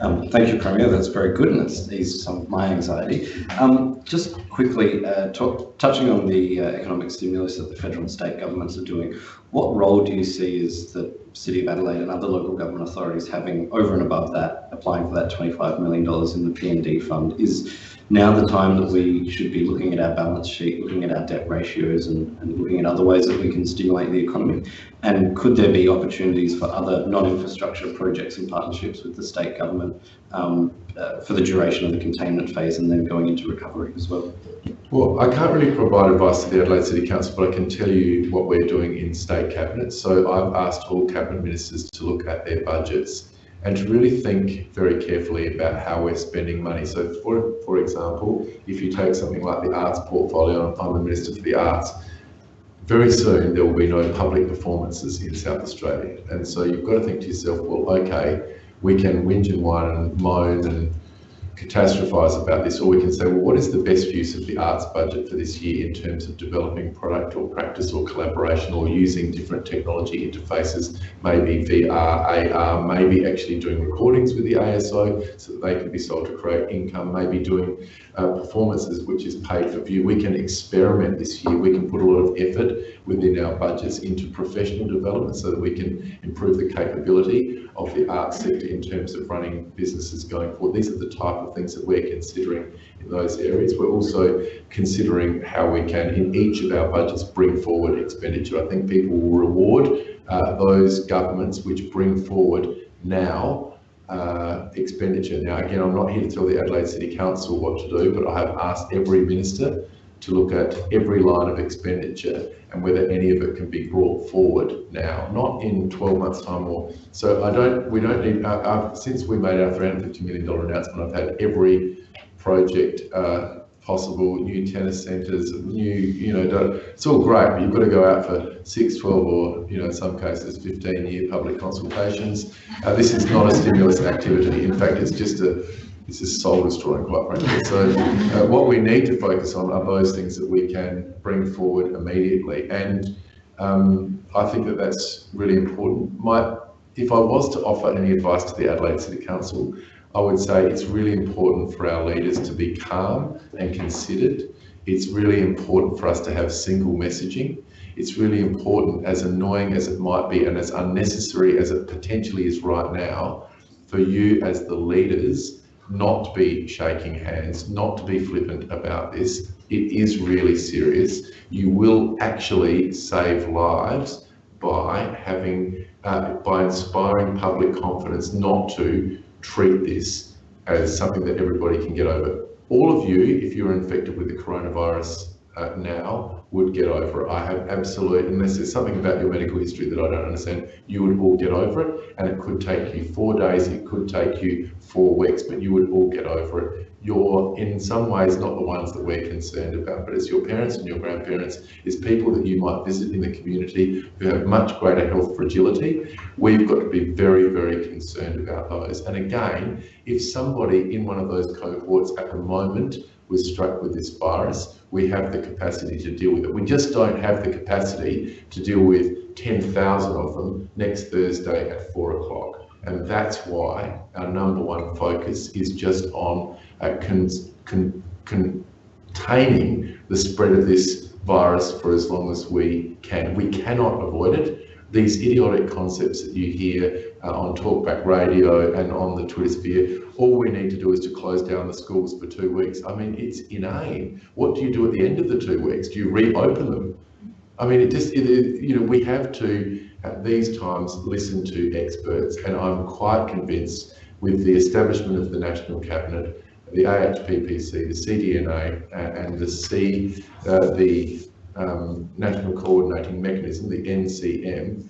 Um, thank you, Premier. That's very good, and it's eased some of my anxiety. Um, just quickly, uh, talk, touching on the uh, economic stimulus that the federal and state governments are doing, what role do you see as the City of Adelaide and other local government authorities having over and above that, applying for that $25 million in the PND fund? Is now the time that we should be looking at our balance sheet, looking at our debt ratios and, and looking at other ways that we can stimulate the economy? And could there be opportunities for other non-infrastructure projects and partnerships with the state government um, uh, for the duration of the containment phase and then going into recovery as well? Well, I can't really provide advice to the Adelaide City Council, but I can tell you what we're doing in state cabinet. So I've asked all cabinet ministers to look at their budgets and to really think very carefully about how we're spending money. So for, for example, if you take something like the arts portfolio, I'm the Minister for the Arts, very soon there will be no public performances in South Australia. And so you've got to think to yourself, well, okay, we can whinge and whine and moan and catastrophize about this, or we can say, well, what is the best use of the arts budget for this year in terms of developing product or practice or collaboration or using different technology interfaces, maybe VR, AR, maybe actually doing recordings with the ASO so that they can be sold to create income, maybe doing uh, performances which is paid for view. We can experiment this year. We can put a lot of effort within our budgets into professional development so that we can improve the capability of the arts sector in terms of running businesses going forward. These are the type of things that we're considering in those areas. We're also considering how we can, in each of our budgets, bring forward expenditure. I think people will reward uh, those governments which bring forward now uh, expenditure. Now, again, I'm not here to tell the Adelaide City Council what to do, but I have asked every minister to look at every line of expenditure and whether any of it can be brought forward now, not in 12 months time or, so I don't, we don't need, uh, uh, since we made our $350 million announcement, I've had every project uh, possible, new tennis centres, new, you know, it's all great, but you've got to go out for six, 12 or, you know, in some cases 15 year public consultations. Uh, this is not a stimulus activity. In fact, it's just a, this is soul destroying, quite frankly. So uh, what we need to focus on are those things that we can bring forward immediately. And um, I think that that's really important. My, if I was to offer any advice to the Adelaide City Council, I would say it's really important for our leaders to be calm and considered. It's really important for us to have single messaging. It's really important, as annoying as it might be and as unnecessary as it potentially is right now, for you as the leaders not to be shaking hands, not to be flippant about this. It is really serious. You will actually save lives by having, uh, by inspiring public confidence not to treat this as something that everybody can get over. All of you, if you're infected with the coronavirus uh, now, would get over it. I have absolute, unless there's something about your medical history that I don't understand, you would all get over it. And it could take you four days, it could take you four weeks, but you would all get over it. You're in some ways not the ones that we're concerned about, but it's your parents and your grandparents, it's people that you might visit in the community who have much greater health fragility. We've got to be very, very concerned about those. And again, if somebody in one of those cohorts at the moment was struck with this virus, we have the capacity to deal with it. We just don't have the capacity to deal with 10,000 of them next Thursday at four o'clock. And that's why our number one focus is just on uh, con con containing the spread of this virus for as long as we can. We cannot avoid it. These idiotic concepts that you hear uh, on Talkback Radio and on the Twitter sphere, all we need to do is to close down the schools for two weeks. I mean, it's inane. What do you do at the end of the two weeks? Do you reopen them? I mean, it just, it, it, you know, we have to, at these times, listen to experts. And I'm quite convinced with the establishment of the National Cabinet, the AHPPC, the CDNA, and the C, uh, the um, National Coordinating Mechanism, the NCM,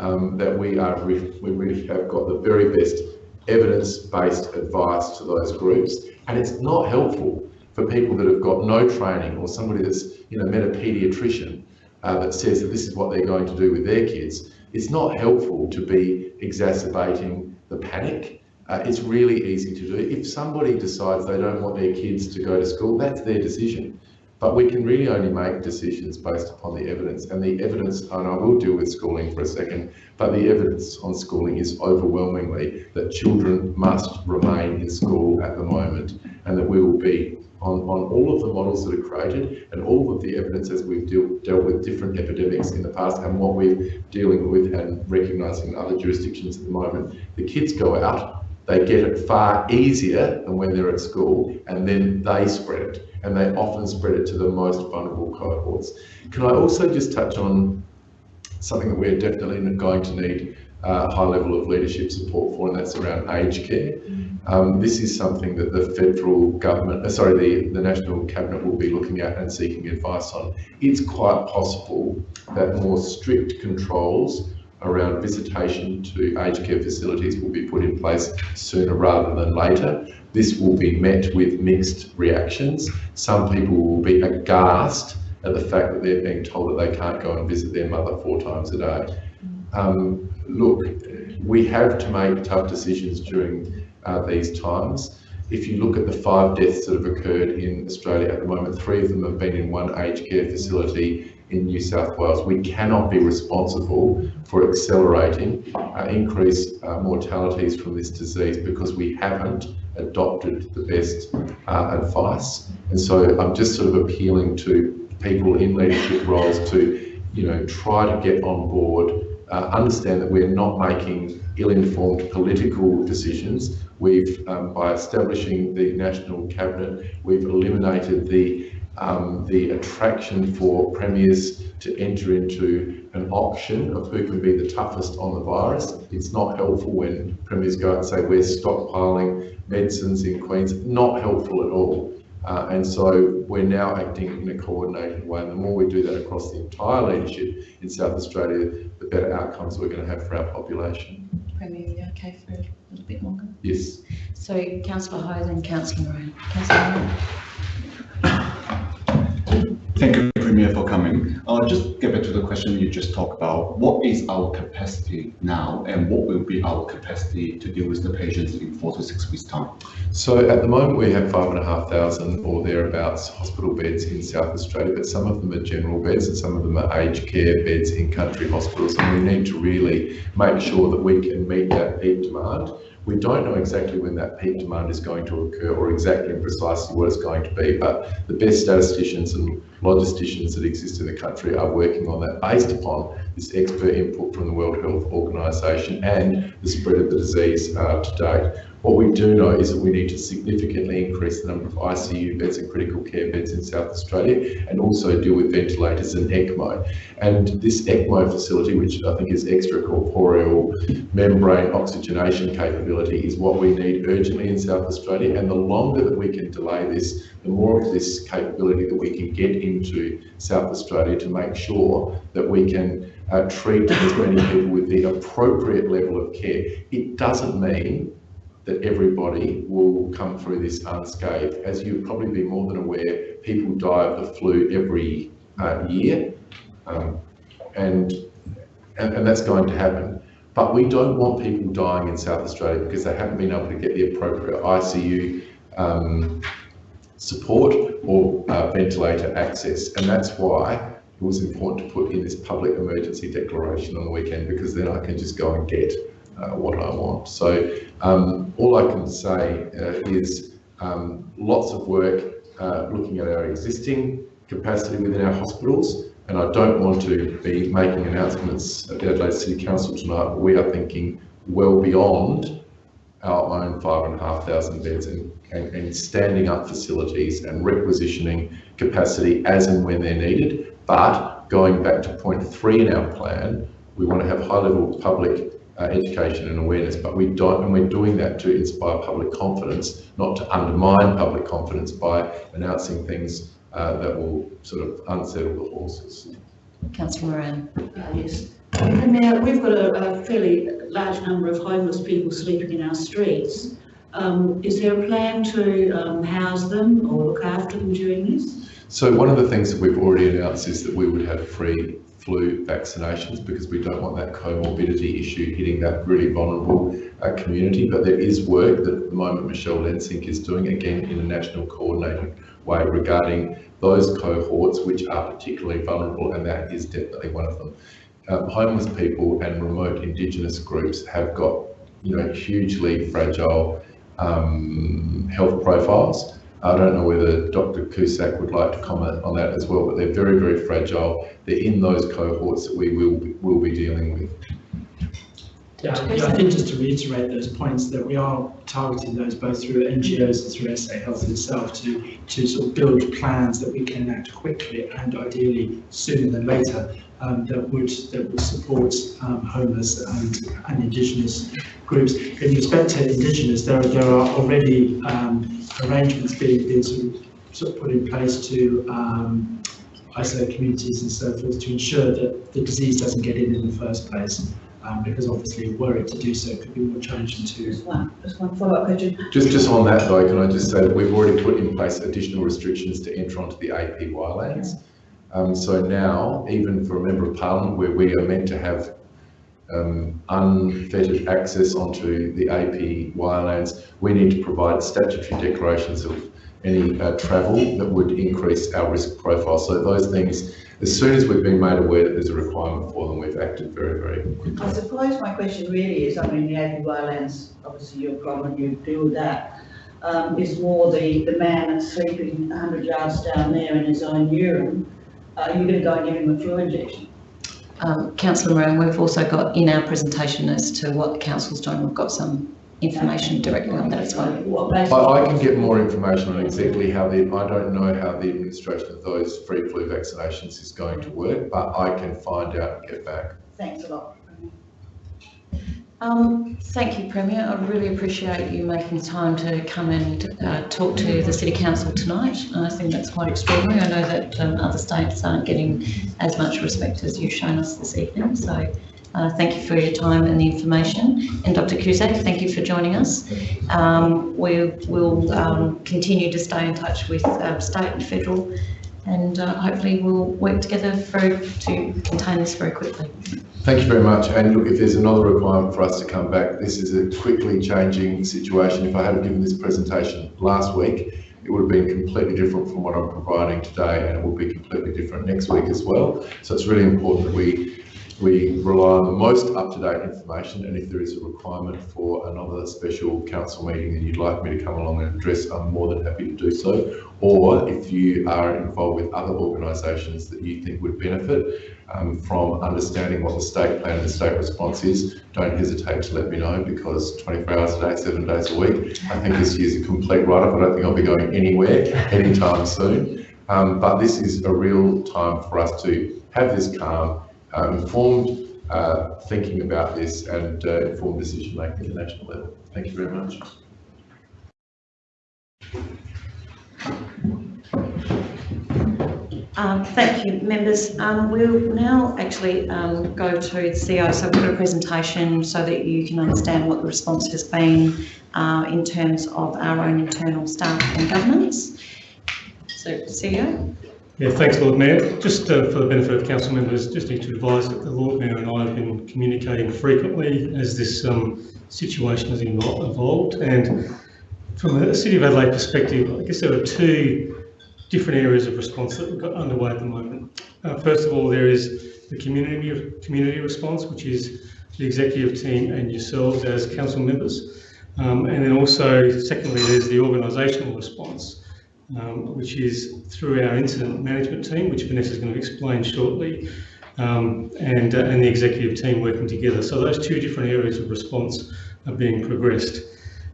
um, that we are we really have got the very best evidence-based advice to those groups. And it's not helpful for people that have got no training or somebody that's, you know, met a paediatrician uh, that says that this is what they're going to do with their kids. It's not helpful to be exacerbating the panic. Uh, it's really easy to do. If somebody decides they don't want their kids to go to school, that's their decision. But we can really only make decisions based upon the evidence. And the evidence, and I will deal with schooling for a second, but the evidence on schooling is overwhelmingly that children must remain in school at the moment and that we will be on, on all of the models that are created and all of the evidence as we've deal, dealt with different epidemics in the past and what we're dealing with and recognising in other jurisdictions at the moment. The kids go out, they get it far easier than when they're at school and then they spread it and they often spread it to the most vulnerable cohorts. Can I also just touch on something that we're definitely going to need a high level of leadership support for, and that's around aged care. Um, this is something that the federal government, uh, sorry, the, the National Cabinet will be looking at and seeking advice on. It's quite possible that more strict controls around visitation to aged care facilities will be put in place sooner rather than later. This will be met with mixed reactions. Some people will be aghast at the fact that they're being told that they can't go and visit their mother four times a day. Um, look, we have to make tough decisions during uh, these times. If you look at the five deaths that have occurred in Australia at the moment, three of them have been in one aged care facility in New South Wales. We cannot be responsible for accelerating uh, increased uh, mortalities from this disease because we haven't adopted the best uh, advice. And so I'm just sort of appealing to people in leadership roles to, you know, try to get on board uh, understand that we're not making ill-informed political decisions. We've, um, by establishing the National Cabinet, we've eliminated the, um, the attraction for premiers to enter into an option of who can be the toughest on the virus. It's not helpful when premiers go out and say, we're stockpiling medicines in Queens. Not helpful at all. Uh, and so we're now acting in a coordinated way. And the more we do that across the entire leadership in South Australia, the better outcomes we're going to have for our population. Premier, you okay for a little bit longer? Yes. So councillor Hyde and councillor Moran. Councillor Moran. Thank you, Premier, for coming. Uh, just get back to the question you just talked about. What is our capacity now and what will be our capacity to deal with the patients in four to six weeks' time? So at the moment we have five and a half thousand or thereabouts hospital beds in South Australia, but some of them are general beds and some of them are aged care beds in country hospitals. And we need to really make sure that we can meet that peak demand. We don't know exactly when that peak demand is going to occur or exactly and precisely what it's going to be, but the best statisticians and logisticians that exist in the country are working on that based upon this expert input from the World Health Organization and the spread of the disease uh, to date. What we do know is that we need to significantly increase the number of ICU beds and critical care beds in South Australia and also deal with ventilators and ECMO. And this ECMO facility, which I think is extracorporeal membrane oxygenation capability, is what we need urgently in South Australia. And the longer that we can delay this, the more of this capability that we can get into South Australia to make sure that we can uh, treat as many people with the appropriate level of care. It doesn't mean that everybody will come through this unscathed. As you'll probably be more than aware, people die of the flu every uh, year, um, and, and, and that's going to happen. But we don't want people dying in South Australia because they haven't been able to get the appropriate ICU um, support or uh, ventilator access, and that's why it was important to put in this public emergency declaration on the weekend because then I can just go and get uh, what I want. So um, all I can say uh, is um, lots of work uh, looking at our existing capacity within our hospitals. And I don't want to be making announcements at the Adelaide City Council tonight, we are thinking well beyond our own five and a half thousand beds and, and, and standing up facilities and requisitioning capacity as and when they're needed. But going back to point three in our plan, we want to have high level public uh, education and awareness, but we don't, and we're doing that to inspire public confidence, not to undermine public confidence by announcing things uh, that will sort of unsettle the horses. Councillor Moran. Uh, yes, Premier, we've got a, a fairly large number of homeless people sleeping in our streets. Um, is there a plan to um, house them or look after them during this? So one of the things that we've already announced is that we would have free flu vaccinations because we don't want that comorbidity issue hitting that really vulnerable uh, community. But there is work that at the moment Michelle Lensink is doing, again, in a national coordinated way regarding those cohorts which are particularly vulnerable, and that is definitely one of them. Uh, homeless people and remote Indigenous groups have got, you know, hugely fragile um, health profiles. I don't know whether Dr. Cusack would like to comment on that as well, but they're very, very fragile. They're in those cohorts that we will, will be dealing with. Yeah, yeah, I think just to reiterate those points that we are targeting those both through NGOs and through SA Health itself to, to sort of build plans that we can enact quickly and ideally sooner than later um, that would that would support um, homeless and, and Indigenous groups. In respect to Indigenous, there, there are already um, arrangements being, being sort, of, sort of put in place to um, isolate communities and so forth to ensure that the disease doesn't get in in the first place. Um, because obviously were it to do so could be more challenging to Just one, just one follow-up question. Just, just on that though, can I just say that we've already put in place additional restrictions to enter onto the APY lands. Um, so now, even for a member of parliament, where we are meant to have um, unfettered access onto the APY lands, we need to provide statutory declarations of any uh, travel that would increase our risk profile. So those things, as soon as we've been made aware that there's a requirement for them, we've acted very, very quickly. I suppose my question really is, I mean, the APY lands, obviously your problem, you deal with that, um, is more the, the man that's sleeping 100 yards down there in his own urine. Are you going to go and give him a flu injection? Um, Councillor Moran, we've also got in our presentation as to what the council's doing, we've got some information directly on that as well. I. I can get more information on exactly how the, I don't know how the administration of those free flu vaccinations is going to work, but I can find out and get back. Thanks a lot. Um, thank you, Premier. I really appreciate you making time to come and uh, talk to the City Council tonight. I think that's quite extraordinary. I know that um, other states aren't getting as much respect as you've shown us this evening. So uh, thank you for your time and the information. And Dr. Cusack, thank you for joining us. Um, we will um, continue to stay in touch with uh, state and federal and uh, hopefully we'll work together to contain this very quickly. Thank you very much. And look, if there's another requirement for us to come back, this is a quickly changing situation. If I had given this presentation last week, it would have been completely different from what I'm providing today, and it will be completely different next week as well. So it's really important that we we rely on the most up-to-date information, and if there is a requirement for another special council meeting and you'd like me to come along and address, I'm more than happy to do so. Or if you are involved with other organisations that you think would benefit um, from understanding what the state plan and the state response is, don't hesitate to let me know because 24 hours a day, seven days a week, I think this year's a complete write-off. I don't think I'll be going anywhere anytime soon. Um, but this is a real time for us to have this calm, uh, informed uh, thinking about this and uh, informed decision making at the national level. Thank you very much. Um, thank you, members. Um, we'll now actually um, go to the CEO. So we've got a presentation so that you can understand what the response has been uh, in terms of our own internal staff and governance. So, CEO. Yeah, thanks, Lord Mayor. Just uh, for the benefit of council members, just need to advise that the Lord Mayor and I have been communicating frequently as this um, situation has evol- evolved. And from a City of Adelaide perspective, I guess there are two different areas of response that we've got underway at the moment. Uh, first of all, there is the community community response, which is the executive team and yourselves as council members. Um, and then also, secondly, there's the organisational response, um, which is through our incident management team, which Vanessa is going to explain shortly, um, and, uh, and the executive team working together. So those two different areas of response are being progressed.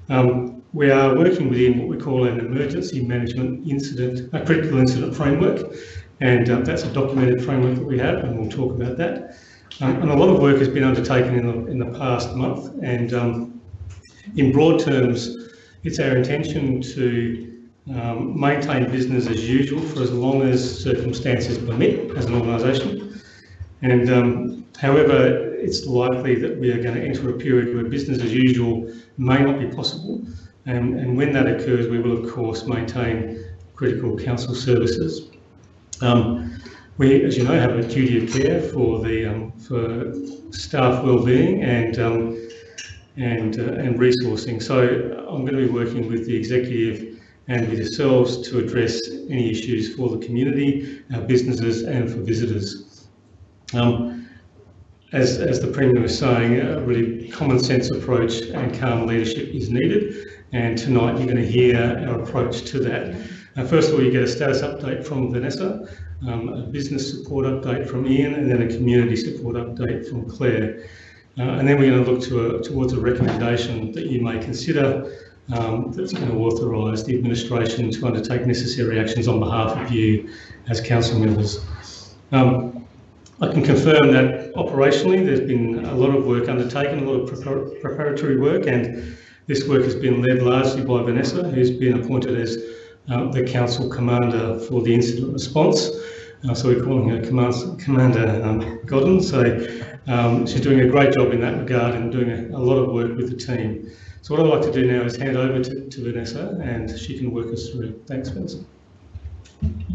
Um, we are working within what we call an emergency management incident, a critical incident framework, and uh, that's a documented framework that we have, and we'll talk about that. Um, and a lot of work has been undertaken in the, in the past month, and um, in broad terms, it's our intention to um, maintain business as usual for as long as circumstances permit as an organisation. And um, However, it's likely that we are going to enter a period where business as usual may not be possible. And, and when that occurs, we will of course maintain critical council services. Um, we, as you know, have a duty of care for the um, for staff well-being and um, and uh, and resourcing. So I'm going to be working with the executive and with yourselves to address any issues for the community, our businesses, and for visitors. Um, as, as the Premier was saying, a really common sense approach and calm leadership is needed. And tonight you're going to hear our approach to that. First of all, you get a status update from Vanessa, um, a business support update from Ian, and then a community support update from Claire. Uh, and then we're going to look to a, towards a recommendation that you may consider um, that's going to authorise the administration to undertake necessary actions on behalf of you as council members. Um, I can confirm that operationally there's been a lot of work undertaken, a lot of prepar preparatory work, and this work has been led largely by Vanessa, who's been appointed as uh, the council commander for the incident response. Uh, so we're calling her Command Commander um, Godden. So um, she's doing a great job in that regard and doing a, a, lot of work with the team. So what I'd like to do now is hand over to, to Vanessa and she can work us through. Thanks, Vanessa.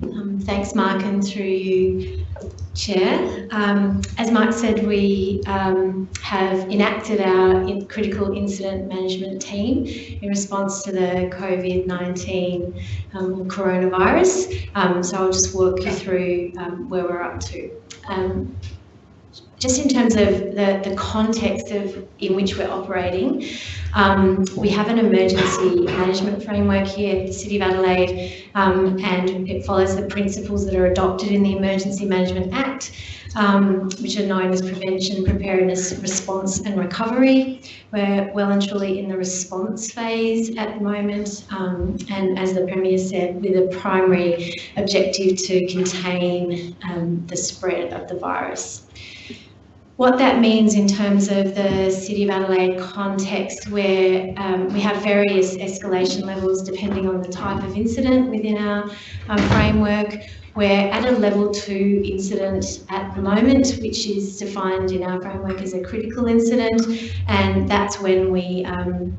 Um, thanks, Mark, and through you, Chair. Um, as Mark said, we um, have enacted our in critical incident management team in response to the COVID-19 um, coronavirus. Um, so I'll just walk you through um, where we're up to just in terms of the, the context of in which we're operating, um, we have an emergency management framework here at the City of Adelaide um, and it follows the principles that are adopted in the Emergency Management Act, um, which are known as prevention, preparedness, response and recovery. We're well and truly in the response phase at the moment um, and as the Premier said, with a primary objective to contain um, the spread of the virus what that means in terms of the City of Adelaide context where um, we have various escalation levels depending on the type of incident within our um, framework. We're at a level two incident at the moment, which is defined in our framework as a critical incident, and that's when we um,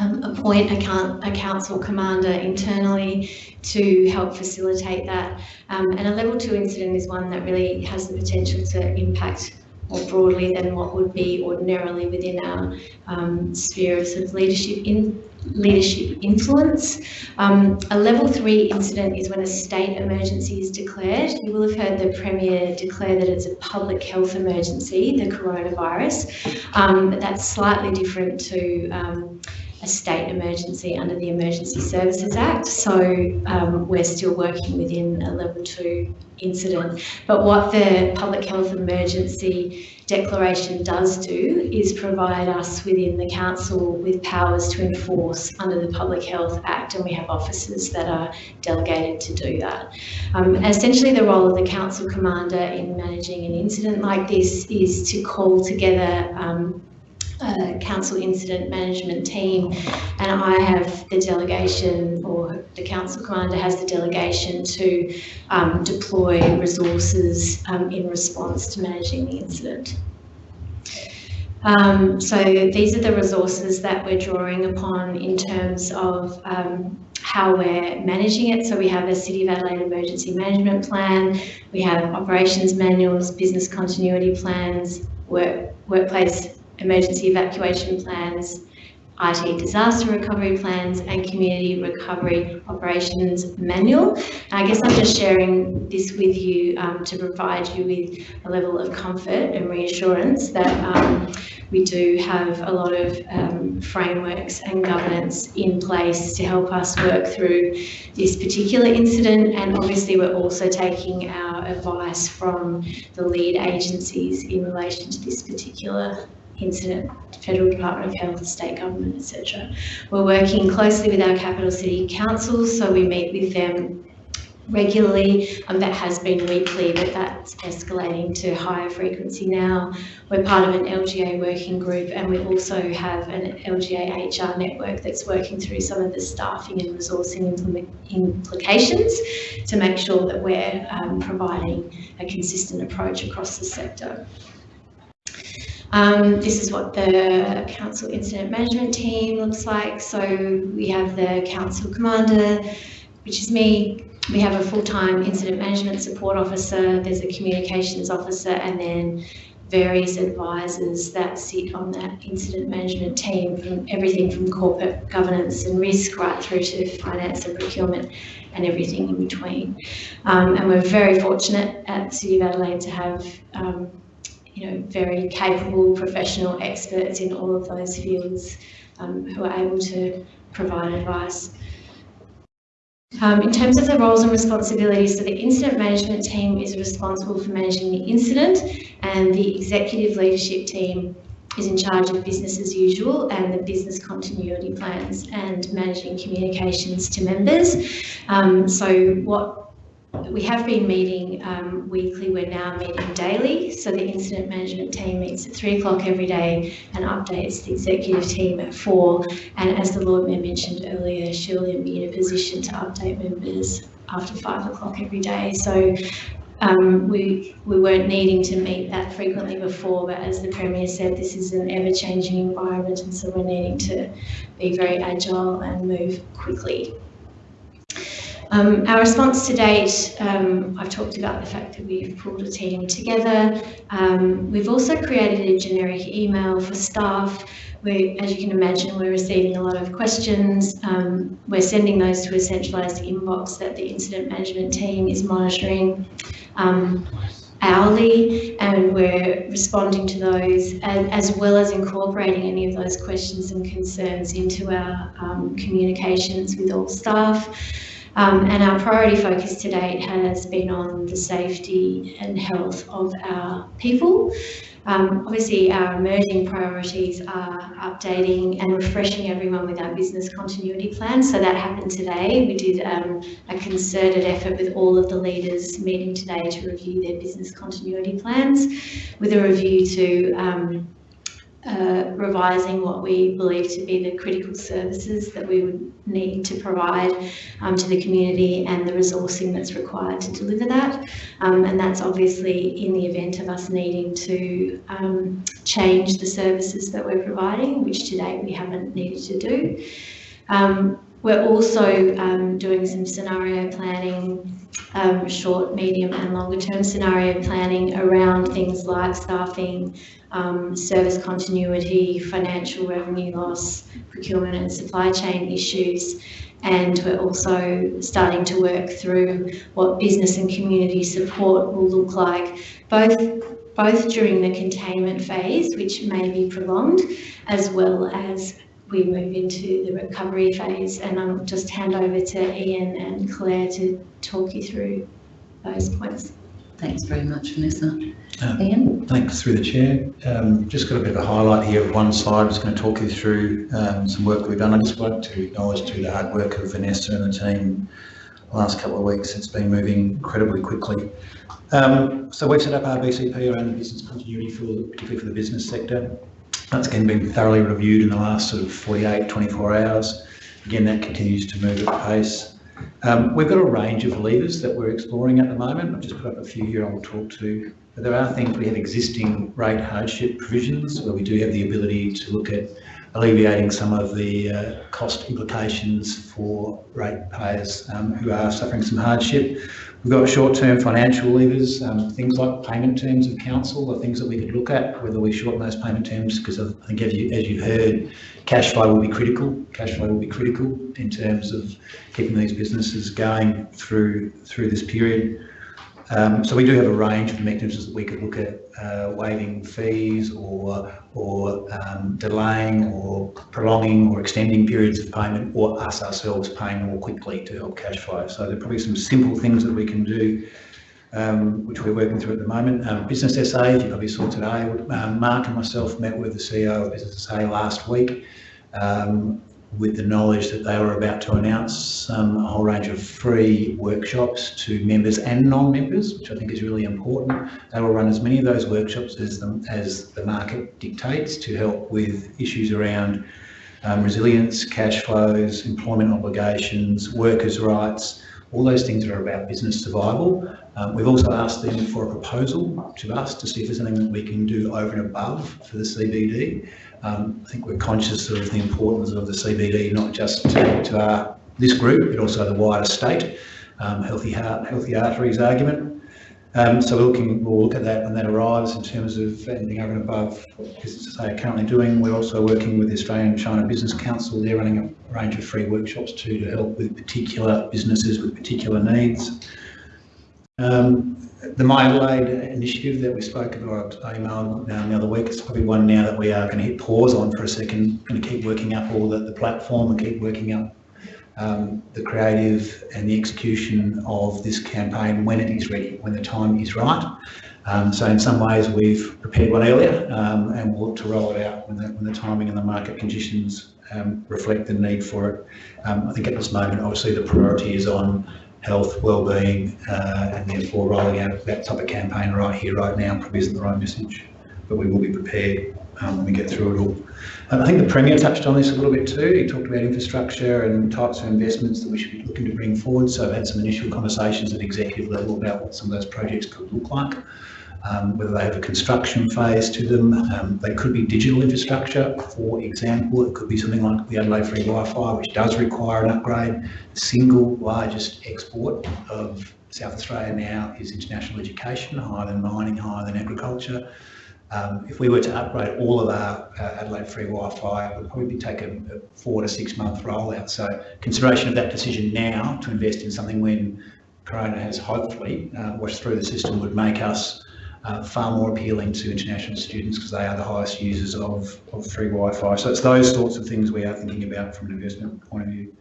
um, appoint a, a, council commander internally to help facilitate that. Um, and a level two incident is one that really has the potential to impact more broadly than what would be ordinarily within our um, sphere of, sort of leadership in leadership influence. Um, a level three incident is when a state emergency is declared. You will have heard the Premier declare that it's a public health emergency, the coronavirus, um, but that's slightly different to um, a state emergency under the Emergency Services Act. So um, we're still working within a level two incident. But what the public health emergency declaration does do is provide us within the council with powers to enforce under the Public Health Act and we have officers that are delegated to do that. Um, essentially the role of the council commander in managing an incident like this is to call together um, council incident management team and I have the delegation or the council commander has the delegation to um, deploy resources um, in response to managing the incident. Um, so these are the resources that we're drawing upon in terms of um, how we're managing it. So we have a City of Adelaide emergency management plan, we have operations manuals, business continuity plans, work, workplace emergency evacuation plans, IT disaster recovery plans and community recovery operations manual. I guess I'm just sharing this with you um, to provide you with a level of comfort and reassurance that um, we do have a lot of um, frameworks and governance in place to help us work through this particular incident and obviously we're also taking our advice from the lead agencies in relation to this particular incident, Federal Department of Health, State Government, etc. We're working closely with our capital city councils, so we meet with them regularly. That has been weekly, but that's escalating to higher frequency now. We're part of an LGA working group and we also have an LGA HR network that's working through some of the staffing and resourcing implications to make sure that we're um, providing a consistent approach across the sector. Um, this is what the council incident management team looks like. So we have the council commander, which is me. We have a full-time incident management support officer. There's a communications officer, and then various advisors that sit on that incident management team from everything from corporate governance and risk right through to finance and procurement and everything in between. Um, and we're very fortunate at City of Adelaide to have um, you know, very capable professional experts in all of those fields um, who are able to provide advice. Um, in terms of the roles and responsibilities, so the incident management team is responsible for managing the incident and the executive leadership team is in charge of business as usual and the business continuity plans and managing communications to members. Um, so what we have been meeting um, weekly, we're now meeting daily. So the incident management team meets at three o'clock every day and updates the executive team at four. And as the Lord Mayor mentioned earlier, she'll be in a position to update members after five o'clock every day. So um, we, we weren't needing to meet that frequently before, but as the Premier said, this is an ever-changing environment and so we're needing to be very agile and move quickly. Um, our response to date, um, I've talked about the fact that we've pulled a team together. Um, we've also created a generic email for staff. We, as you can imagine, we're receiving a lot of questions. Um, we're sending those to a centralised inbox that the incident management team is monitoring um, hourly and we're responding to those and, as well as incorporating any of those questions and concerns into our um, communications with all staff. Um, and our priority focus to date has been on the safety and health of our people. Um, obviously, our emerging priorities are updating and refreshing everyone with our business continuity plan. So that happened today. We did um, a concerted effort with all of the leaders meeting today to review their business continuity plans with a review to um, uh, revising what we believe to be the critical services that we would need to provide um, to the community and the resourcing that's required to deliver that. Um, and that's obviously in the event of us needing to um, change the services that we're providing, which today we haven't needed to do. Um, we're also um, doing some scenario planning um, short, medium and longer term scenario planning around things like staffing, um, service continuity, financial revenue loss, procurement and supply chain issues. And we're also starting to work through what business and community support will look like, both, both during the containment phase, which may be prolonged, as well as we move into the recovery phase. And I'll just hand over to Ian and Claire to talk you through those points. Thanks very much, Vanessa. Uh, Ian? Thanks through the chair. Um, just got a bit of a highlight here of one slide. I'm just going to talk you through um, some work we've done. I just want to acknowledge to the hard work of Vanessa and the team the last couple of weeks. It's been moving incredibly quickly. Um, so we've set up our BCP around the business continuity for particularly for the business sector. That's again been thoroughly reviewed in the last sort of 48, 24 hours. Again, that continues to move at pace. Um, we've got a range of levers that we're exploring at the moment. I've just put up a few here I'll talk to. But there are things, we have existing rate hardship provisions where we do have the ability to look at alleviating some of the uh, cost implications for ratepayers um, who are suffering some hardship. We've got short-term financial levers, um, things like payment terms of council are things that we could look at, whether we shorten those payment terms, because I think as, you, as you've heard, cash flow will be critical. Cash flow will be critical in terms of keeping these businesses going through through this period. Um, so we do have a range of mechanisms that we could look at uh, waiving fees or or um, delaying or prolonging or extending periods of payment or us ourselves paying more quickly to help cash flow. So there are probably some simple things that we can do um, which we're working through at the moment. Um, Business SA, you probably saw today, um, Mark and myself met with the CEO of Business SA last week. Um, with the knowledge that they were about to announce um, a whole range of free workshops to members and non-members, which I think is really important. They will run as many of those workshops as the, as the market dictates to help with issues around um, resilience, cash flows, employment obligations, workers' rights, all those things that are about business survival. Um, we've also asked them for a proposal to us to see if there's anything that we can do over and above for the CBD. Um, I think we're conscious of the importance of the CBD, not just to, to our, this group, but also the wider state. Um, healthy heart, healthy arteries argument. Um, so we're looking, we'll look at that when that arrives in terms of anything over and above what businesses they are currently doing. We're also working with the Australian China Business Council. They're running a range of free workshops too to help with particular businesses with particular needs. Um, the My initiative that we spoke about, I emailed um, the other week, it's probably one now that we are going to hit pause on for a second, going to keep working up all the, the platform and keep working up um, the creative and the execution of this campaign when it is ready, when the time is right. Um, so in some ways we've prepared one earlier um, and we'll look to roll it out when the, when the timing and the market conditions um, reflect the need for it. Um, I think at this moment, obviously the priority is on health, well-being, uh, and therefore rolling out that type of campaign right here, right now probably isn't the right message. But we will be prepared um, when we get through it all. And I think the Premier touched on this a little bit too. He talked about infrastructure and types of investments that we should be looking to bring forward. So I've had some initial conversations at executive level about what some of those projects could look like. Um, whether they have a construction phase to them. Um, they could be digital infrastructure, for example. It could be something like the Adelaide Free Wi-Fi, which does require an upgrade. The single largest export of South Australia now is international education, higher than mining, higher than agriculture. Um, if we were to upgrade all of our uh, Adelaide Free Wi-Fi, it would probably take a, a four to six month rollout. So consideration of that decision now to invest in something when Corona has hopefully uh, washed through the system would make us uh, far more appealing to international students because they are the highest users of, of free Wi-Fi. So it's those sorts of things we are thinking about from an investment point of view.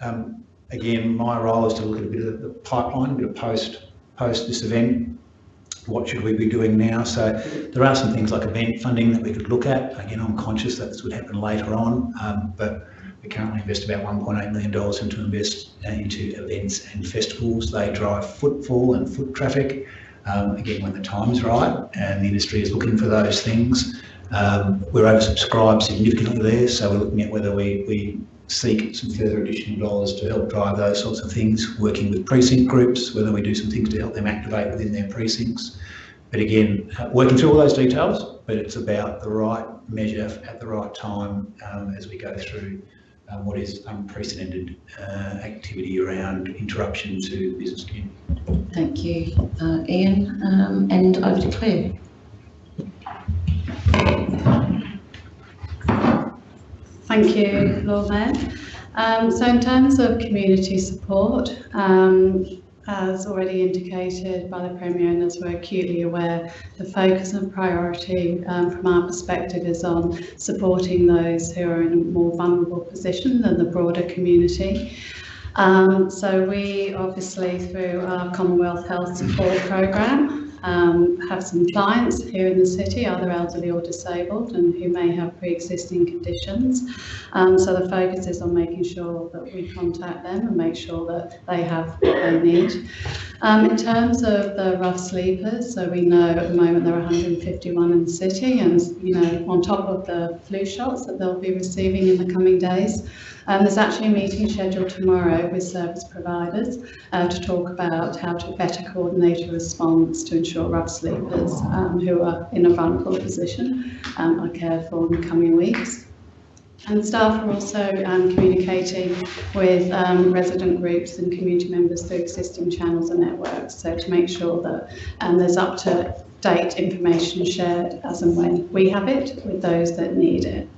Um, again, my role is to look at a bit of the pipeline, a bit of post post this event. What should we be doing now? So there are some things like event funding that we could look at. Again, I'm conscious that this would happen later on, um, but we currently invest about $1.8 million into invest uh, into events and festivals. They drive footfall and foot traffic. Um, again, when the time is right and the industry is looking for those things, um, we're oversubscribed significantly there, so we're looking at whether we, we seek some further additional dollars to help drive those sorts of things, working with precinct groups, whether we do some things to help them activate within their precincts. But again, uh, working through all those details, but it's about the right measure at the right time um, as we go through um, what is unprecedented uh, activity around interruption to the business community. Thank you, uh, Ian. Um, and over to Claire. Thank you, Lord Mayor. Um, so in terms of community support, um, as already indicated by the Premier and as we're acutely aware, the focus and priority um, from our perspective is on supporting those who are in a more vulnerable position than the broader community. Um, so we obviously through our Commonwealth Health Support Programme um, have some clients here in the city, either elderly or disabled, and who may have pre-existing conditions. Um, so the focus is on making sure that we contact them and make sure that they have what they need. Um, in terms of the rough sleepers, so we know at the moment there are 151 in the city, and you know on top of the flu shots that they'll be receiving in the coming days. Um, there's actually a meeting scheduled tomorrow with service providers uh, to talk about how to better coordinate a response to ensure rough sleepers um, who are in a vulnerable position um, are cared for in the coming weeks. And staff are also um, communicating with um, resident groups and community members through existing channels and networks, so to make sure that um, there's up to date information shared as and when we have it with those that need it.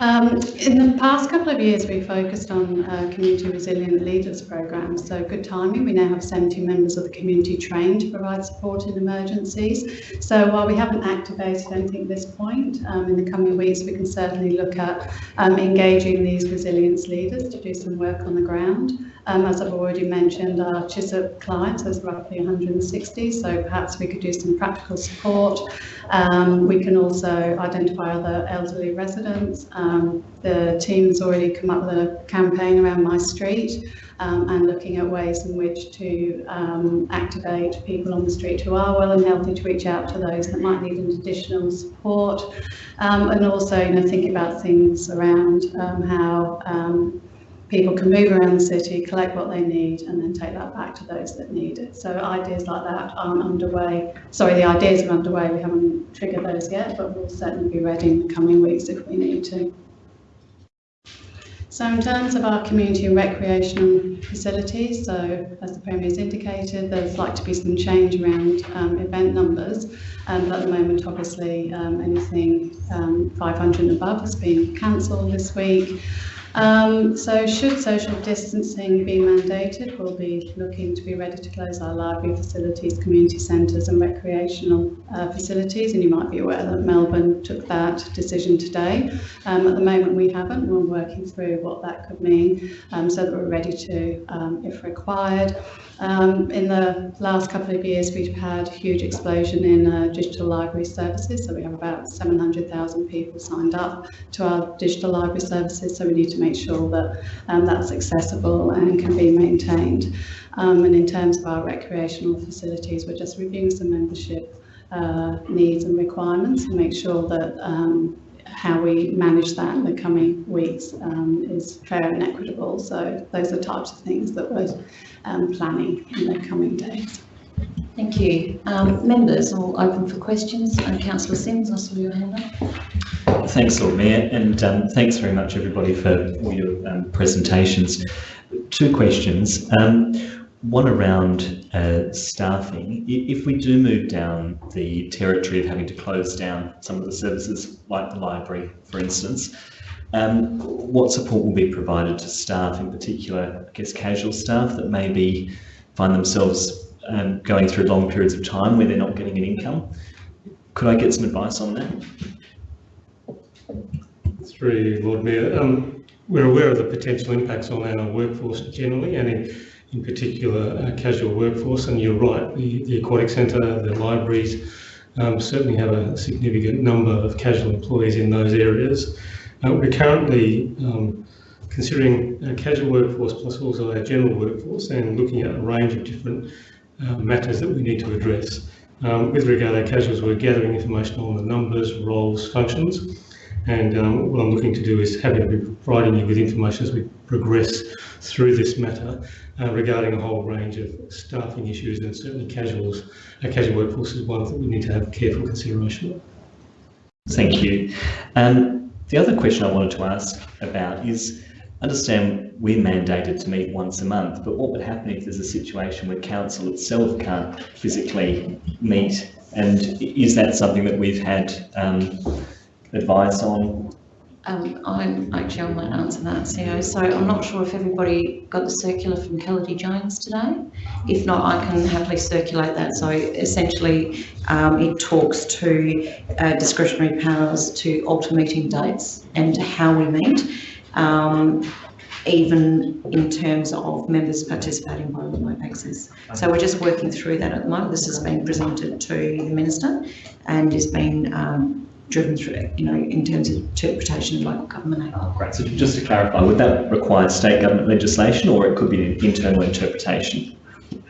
Um, in the past couple of years, we focused on uh, community resilient leaders programs. So good timing. We now have 70 members of the community trained to provide support in emergencies. So while we haven't activated anything at this point, um, in the coming weeks, we can certainly look at um, engaging these resilience leaders to do some work on the ground. Um, as I've already mentioned, our Chiswick clients is roughly 160, so perhaps we could do some practical support. Um, we can also identify other elderly residents. Um, the team's already come up with a campaign around my street um, and looking at ways in which to um, activate people on the street who are well and healthy to reach out to those that might need additional support. Um, and also you know thinking about things around um, how people can move around the city, collect what they need, and then take that back to those that need it. So ideas like that aren't underway. Sorry, the ideas are underway. We haven't triggered those yet, but we'll certainly be ready in the coming weeks if we need to. So in terms of our community and recreational facilities, so as the Premier has indicated, there's like to be some change around um, event numbers, um, at the moment, obviously, um, anything um, 500 and above has been cancelled this week. Um, so should social distancing be mandated, we'll be looking to be ready to close our library facilities, community centres and recreational uh, facilities. And you might be aware that Melbourne took that decision today. Um, at the moment we haven't, we're working through what that could mean um, so that we're ready to, um, if required. Um, in the last couple of years, we've had a huge explosion in uh, digital library services. So we have about 700,000 people signed up to our digital library services. So we need to make sure that um, that's accessible and can be maintained. Um, and in terms of our recreational facilities, we're just reviewing some membership uh, needs and requirements to make sure that um, how we manage that in the coming weeks um, is fair and equitable. So those are types of things that we're um, planning in the coming days. Thank you. Um, members, all open for questions. Uh, Councillor Simms, I saw your hand up. Thanks, Lord Mayor, and um, thanks very much, everybody, for all your um, presentations. Two questions. One around uh, staffing. If we do move down the territory of having to close down some of the services, like the library, for instance, um, what support will be provided to staff, in particular, I guess, casual staff that maybe find themselves um, going through long periods of time where they're not getting an income? Could I get some advice on that? Through Lord Mayor, um, we're aware of the potential impacts on our workforce generally and in, in particular uh, casual workforce. And you're right, the, the aquatic centre, the libraries um, certainly have a significant number of casual employees in those areas. Uh, we're currently um, considering a casual workforce plus also our general workforce and looking at a range of different uh, matters that we need to address. Um, with regard to casuals, we're gathering information on the numbers, roles, functions, and um, what I'm looking to do is having be providing you with information as we progress through this matter uh, regarding a whole range of staffing issues and certainly casuals. A casual workforce is one that we need to have careful consideration of. Thank you. Um, the other question I wanted to ask about is understand we're mandated to meet once a month, but what would happen if there's a situation where council itself can't physically meet? And is that something that we've had um, advice on? Um, I'm actually I might answer that, CEO. So I'm not sure if everybody got the circular from Kelly Jones today. If not, I can happily circulate that. So essentially, um, it talks to uh, discretionary powers to alter meeting dates and how we meet. Um, even in terms of members participating by remote access. So we're just working through that at the moment. This has been presented to the Minister and is being um, driven through, you know, in terms of interpretation of local government act. Oh, great. So just to clarify, would that require state government legislation or it could be an internal interpretation?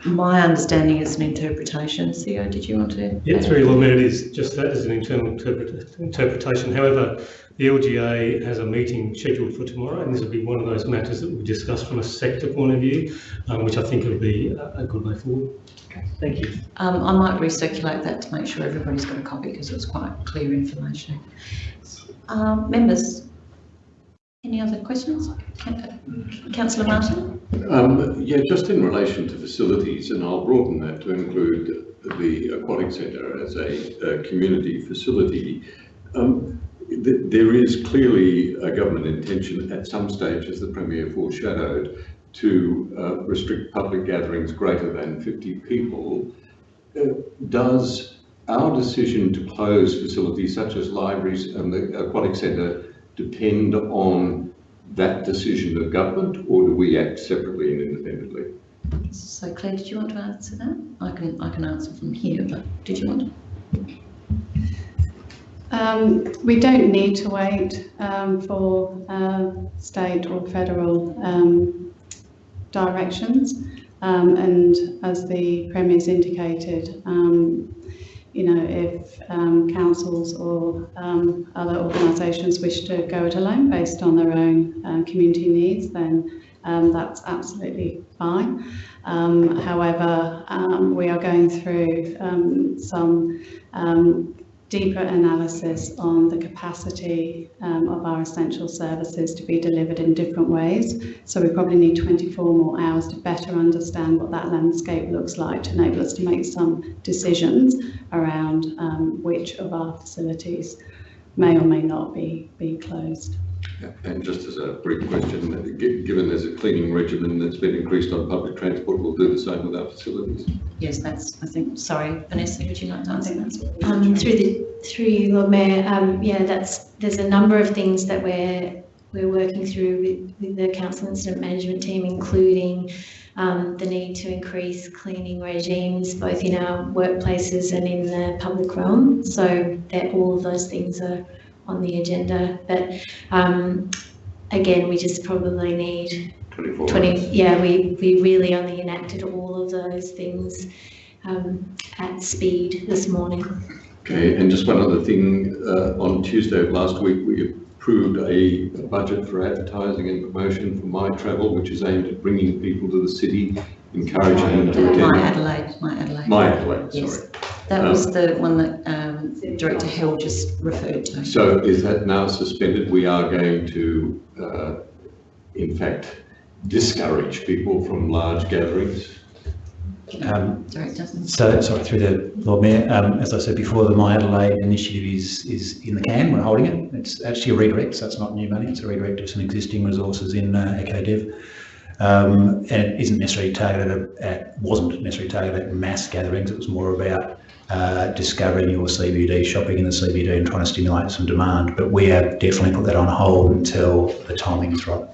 My understanding is an interpretation. CEO, did you want to? Yeah, it's very well it is just that as an internal interpret interpretation. However, the LGA has a meeting scheduled for tomorrow, and this will be one of those matters that we discuss from a sector point of view, um, which I think will be a, a good way forward. Okay, thank you. Um, I might recirculate that to make sure everybody's got a copy because it was quite clear information. Um, members, any other questions? Councillor Martin? Um, yeah, just in relation to facilities, and I'll broaden that to include the aquatic centre as a, a community facility. Um, th there is clearly a government intention at some stage, as the Premier foreshadowed, to uh, restrict public gatherings greater than 50 people. Uh, does our decision to close facilities such as libraries and the aquatic centre depend on that decision of government or do we act separately and independently? So Claire, did you want to answer that? I can I can answer from here, but did you want to? Um, we don't need to wait um, for uh, state or federal um, directions. Um, and as the Premier's indicated, um, you know, if um, councils or other organisations wish to go it alone based on their own uh, community needs, then that's absolutely fine. However, we are going through some deeper analysis on the capacity um, of our essential services to be delivered in different ways. So we probably need 24 more hours to better understand what that landscape looks like to enable us to make some decisions around um, which of our facilities may or may not be, be closed. Yeah, And just as a brief question, given there's a cleaning regimen that's been increased on public transport, we'll do the same with our facilities. Yes, that's, I think, sorry, Vanessa, would you like to answer that? Um, through the, through you, Lord Mayor, um, yeah, that's, there's a number of things that we're, we're working through with, with the council incident management team, including um, the need to increase cleaning regimes, both in our workplaces and in the public realm. So that all of those things are on the agenda, but, um, again, we just probably need 24 20, hours. yeah, we, we really only enacted all of those things um, at speed this morning. Okay, and just one other thing, uh, on Tuesday of last week, we approved a budget for advertising and promotion for My Travel, which is aimed at bringing people to the city, encouraging them to My attend. Adelaide, my Adelaide. My Adelaide, Yes, sorry. That was the one that um, Director Hill just referred to. So is that now suspended? We are going to, uh, in fact, discourage people from large gatherings? Um, Director. So, sorry, through the Lord Mayor, um, as I said before, the My Adelaide initiative is, is in the can, we're holding it. It's actually a redirect, so it's not new money, it's a redirect of some existing resources in uh, EcoDev. Um, and it isn't necessarily targeted at, wasn't necessarily targeted at mass gatherings, it was more about uh, discovering your CBD, shopping in the CBD and trying to stimulate some demand. But we have definitely put that on hold until the timing is right.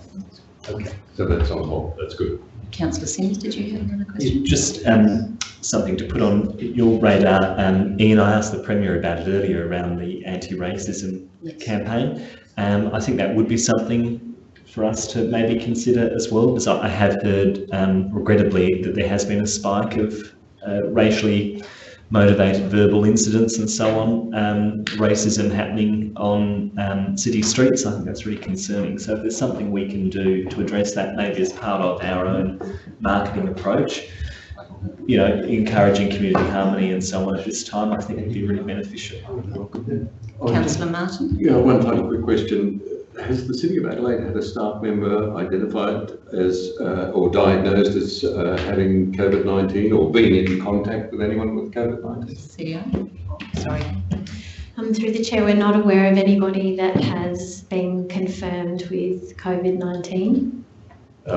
Okay. So that's on hold, that's good. Councillor Simms, did you have another question? Just um, something to put on your radar. Um, Ian, I asked the Premier about it earlier around the anti-racism campaign. Um, I think that would be something for us to maybe consider as well, because I I have heard, um, regrettably, that there has been a spike of uh, racially motivated verbal incidents and so on, um, racism happening on um, city streets. I think that's really concerning. So if there's something we can do to address that, maybe as part of our own marketing approach, you know, encouraging community harmony and so on at this time, I think it would be really beneficial. Councillor Martin? Yeah, one final quick question. Has the City of Adelaide had a staff member identified as, uh, or diagnosed as uh, having COVID-19 or been in contact with anyone with COVID-19? CEO? Sorry. Um, through the chair, we're not aware of anybody that has been confirmed with COVID-19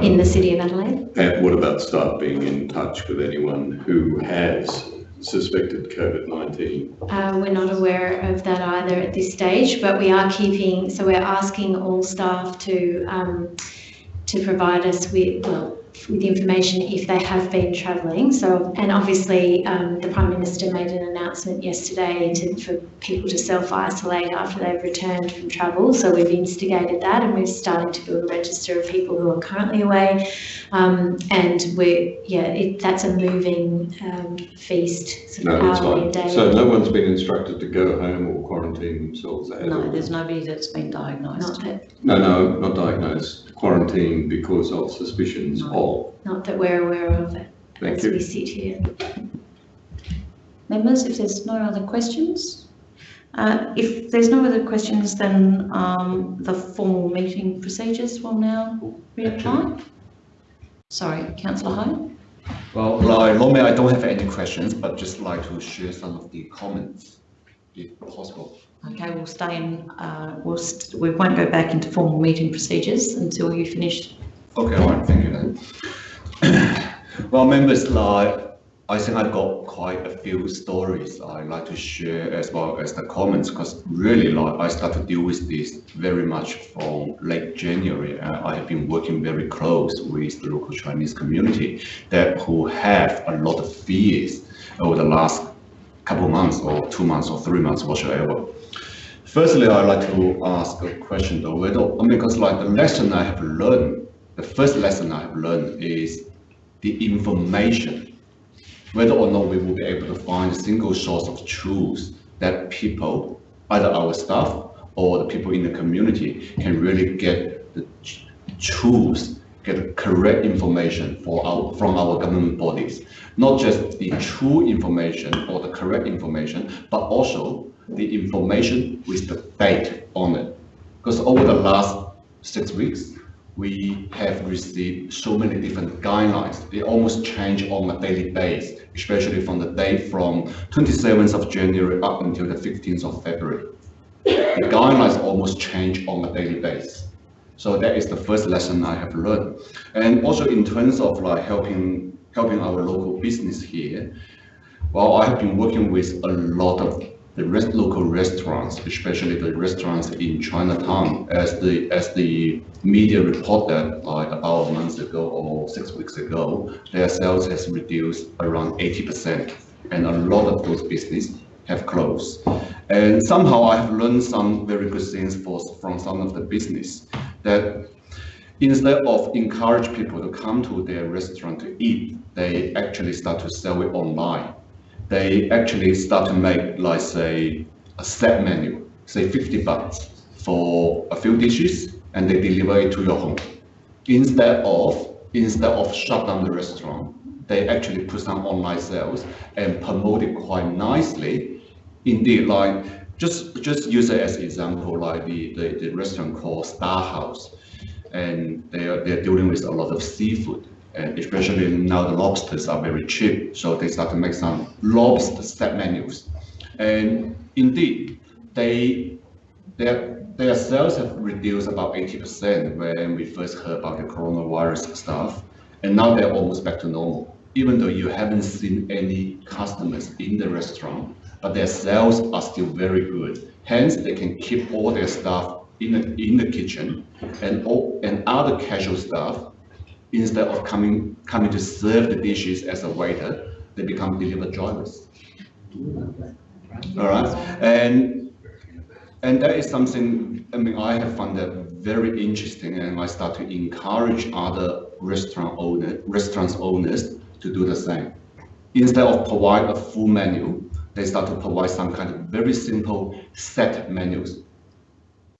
in the city of Adelaide. And what about staff being in touch with anyone who has suspected COVID-19? Uh, we're not aware of that either at this stage, but we are keeping, so we're asking all staff to, um, to provide us with, well, with information if they have been travelling. So, and obviously, um, the Prime Minister made an announcement yesterday to, for people to self-isolate after they've returned from travel. So we've instigated that and we're starting to build a register of people who are currently away. Um, and we're, yeah, it, that's a moving um, feast, sort of No, that's hourly and fine. daily. So no one's been instructed to go home or quarantine themselves at No, all? there's nobody that's been diagnosed. Not that, No, no, not diagnosed, quarantine because of suspicions not that we're aware of Thank as you. we sit here. Members, if there's no other questions? Uh, if there's no other questions, then um, the formal meeting procedures will now reapply. Sorry, councillor Hyde? Well, like, normally I don't have any questions, but just like to share some of the comments, if possible. Okay, we'll stay in, uh, we'll, st- we won't go back into formal meeting procedures until you finish. Okay, all right, thank you then. Well, members, like, I think I've got quite a few stories I'd like to share as well as the comments, because really, like, I start to deal with this very much from late January. Uh, I have been working very close with the local Chinese community that who have a lot of fears over the last couple months or two months or three months, whatsoever. Firstly, I'd like to ask a question though, whether, because like the lesson I have learned, the first lesson I have learned is the information. Whether or not we will be able to find a single source of truth that people, either our staff or the people in the community can really get the truth, get the correct information for our, from our government bodies. Not just the true information or the correct information, but also the information with the date on it. Because over the last six weeks, we have received so many different guidelines. They almost change on a daily basis, especially from the date from 27th of January up until the 15th of February. The guidelines almost change on a daily basis. So that is the first lesson I have learned. And also in terms of like helping helping our local business here, well, I have been working with a lot of the rest, local restaurants, especially the restaurants in Chinatown, as the as the media reported like about a month ago or six weeks ago, their sales has reduced around 80%, and a lot of those business have closed. And somehow I have learned some very good things for, from some of the business that instead of encourage people to come to their restaurant to eat, they actually start to sell it online they actually start to make like say a set menu, say 50 bucks for a few dishes and they deliver it to your home. Instead of instead of shut down the restaurant, they actually put some online sales and promote it quite nicely. Indeed, like just just use it as example, like the, the, the restaurant called Star House, and they are they're dealing with a lot of seafood and especially now the lobsters are very cheap, so they start to make some lobster set menus. And indeed, they their their sales have reduced about 80% when we first heard about the coronavirus stuff, and now they're almost back to normal. Even though you haven't seen any customers in the restaurant, but their sales are still very good. Hence, they can keep all their staff in the, in the kitchen and all and other casual staff instead of coming coming to serve the dishes as a waiter, they become delivery drivers. All right, and and that is something I mean I have found that very interesting, and I start to encourage other restaurant owner restaurants owners to do the same. Instead of provide a full menu, they start to provide some kind of very simple set menus,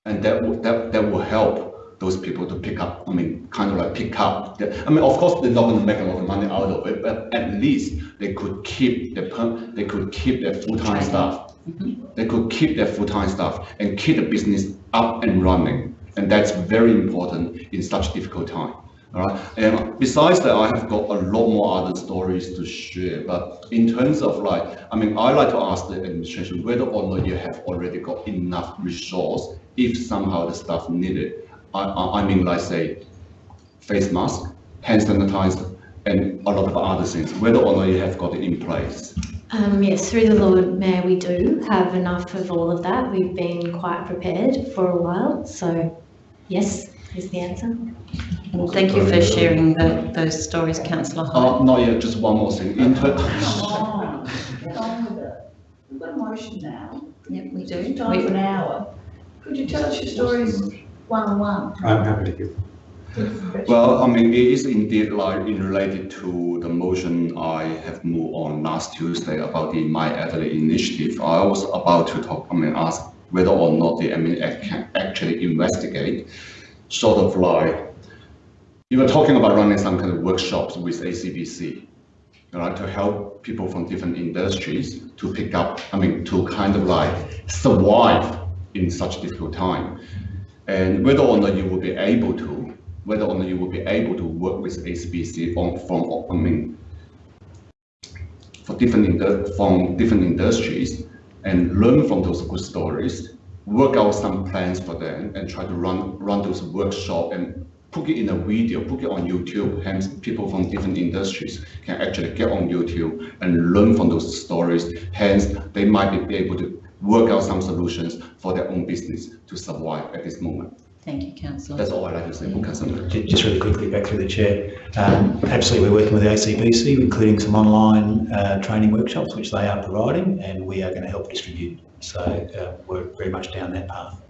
and that will, that that will help those people to pick up, I mean, kind of like pick up. The, I mean, of course, they're not going to make a lot of money out of it, but at least they could keep their they could keep their full-time staff. Mm-hmm. They could keep their full-time staff and keep the business up and running, and that's very important in such difficult time. All right. And besides that, I have got a lot more other stories to share. But in terms of like, I mean, I like to ask the administration whether or not you have already got enough resource if somehow the staff need it I, I mean, like say, face mask, hand sanitizer, and a lot of other things, whether or not you have got it in place. Um, yes, through the Lord Mayor, we do have enough of all of that. We've been quite prepared for a while, so yes, is the answer. Well, thank you for sharing the, those stories, Councillor Hyde. Uh, not yet, just one more thing. In Come on, get on with it. We've got a motion now. Yep, we do. It's time for an hour. Could you tell us your stories one-on-one? I'm happy to give. Well, I mean, it is indeed like in related to the motion I have moved on last Tuesday about the My Adelaide initiative. I was about to talk, I mean, ask whether or not the MNF can actually investigate, sort of like, you were talking about running some kind of workshops with ACBC, right, to help people from different industries to pick up, I mean, to kind of like survive in such difficult time and whether or not you will be able to, whether or not you will be able to work with ACBC from, from I mean, for different from different industries and learn from those good stories, work out some plans for them and try to run run those workshops and put it in a video, put it on YouTube, hence people from different industries can actually get on YouTube and learn from those stories. Hence, they might be able to work out some solutions for their own business to survive at this moment. Thank you, Councillor. That's all I'd like to say, Councillor. Just really quickly, back through the chair. Um, absolutely, we're working with the ACBC, including some online uh, training workshops, which they are providing, and we are going to help distribute So uh, we're very much down that path.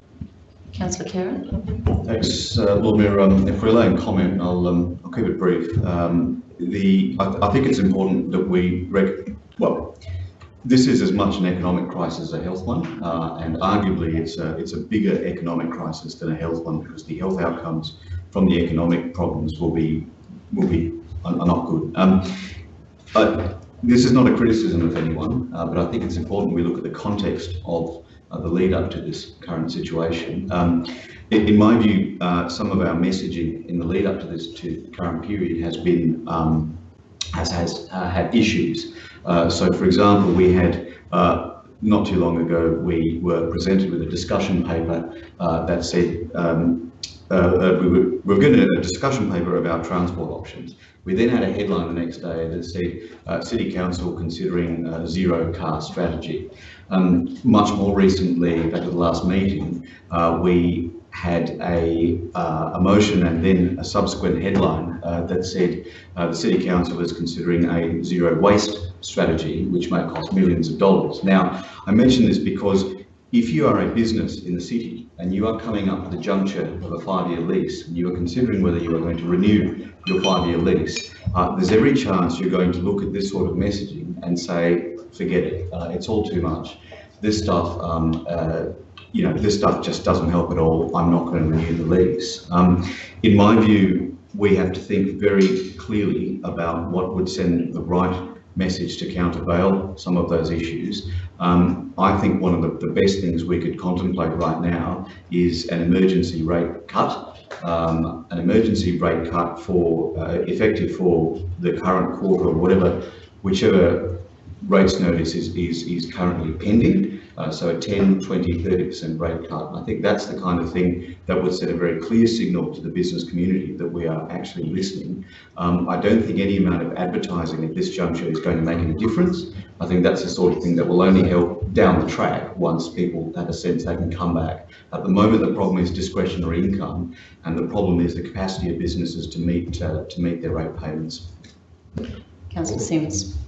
Councillor Khera? Thanks, uh, Lord Mayor. Um, if we're allowing comment, I'll, um, I'll keep it brief. Um, the, I, I think it's important that we, rec- well, this is as much an economic crisis as a health one, uh, and arguably it's a, it's a bigger economic crisis than a health one because the health outcomes from the economic problems will be, will be, are, not good. Um, but this is not a criticism of anyone, uh, but I think it's important we look at the context of uh, the lead up to this current situation. Um, in, in my view, uh, some of our messaging in the lead up to this to current period has been um, has has uh, had issues. Uh, so, for example, we had uh, not too long ago we were presented with a discussion paper that said. Um, uh, we, were, we were given a discussion paper about transport options. We then had a headline the next day that said uh, City Council considering zero car strategy. Um, much more recently, back at the last meeting, we had a, a motion and then a subsequent headline that said uh, the City Council is considering a zero waste strategy, which might cost millions of dollars. Now, I mention this because if you are a business in the city and you are coming up with the juncture of a five-year lease and you are considering whether you are going to renew your five-year lease, uh, there's every chance you're going to look at this sort of messaging and say, forget it, uh, it's all too much. This stuff, um, uh, you know, this stuff just doesn't help at all. I'm not going to renew the lease. Um, in my view, we have to think very clearly about what would send the right message to countervail some of those issues. Um, I think one of the, the, best things we could contemplate right now is an emergency rate cut, um, an emergency rate cut for uh, effective for the current quarter or whatever, whichever rates notice is, is, is currently pending. Uh, so a 10, 20, 30% rate cut. I think that's the kind of thing that would send a very clear signal to the business community that we are actually listening. Um, I don't think any amount of advertising at this juncture is going to make any difference. I think that's the sort of thing that will only help down the track once people have a sense they can come back. At the moment, the problem is discretionary income, and the problem is the capacity of businesses to meet uh, to meet their rate payments. Councillor Simms.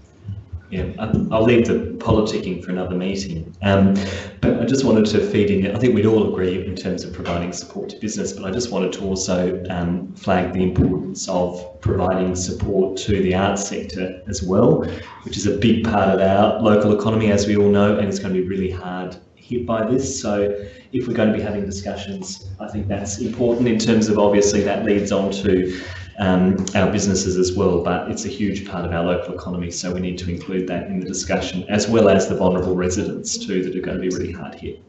Yeah, I'll leave the politicking for another meeting. Um, but I just wanted to feed in, I think we'd all agree in terms of providing support to business, but I just wanted to also um, flag the importance of providing support to the arts sector as well, which is a big part of our local economy, as we all know, and it's going to be really hard hit by this. So if we're going to be having discussions, I think that's important in terms of obviously that leads on to um, our businesses as well, but it's a huge part of our local economy, so we need to include that in the discussion, as well as the vulnerable residents too, that are going to be really hard hit.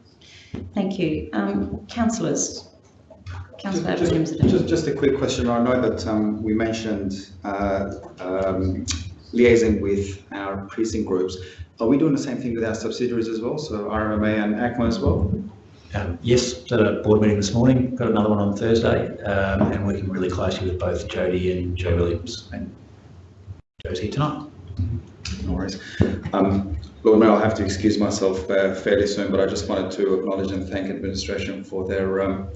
Thank you. Um, councillors. Councillor just, just, just, just, a quick question. I know that um, we mentioned uh, um, liaising with our precinct groups. Are we doing the same thing with our subsidiaries as well? So RMA and ACMA as well? Um, yes, at a board meeting this morning, got another one on Thursday, um, and working really closely with both Jody and Joe Williams. And Joe's here tonight. No worries. Um, Lord Mayor, I'll have to excuse myself uh, fairly soon, but I just wanted to acknowledge and thank administration for their um,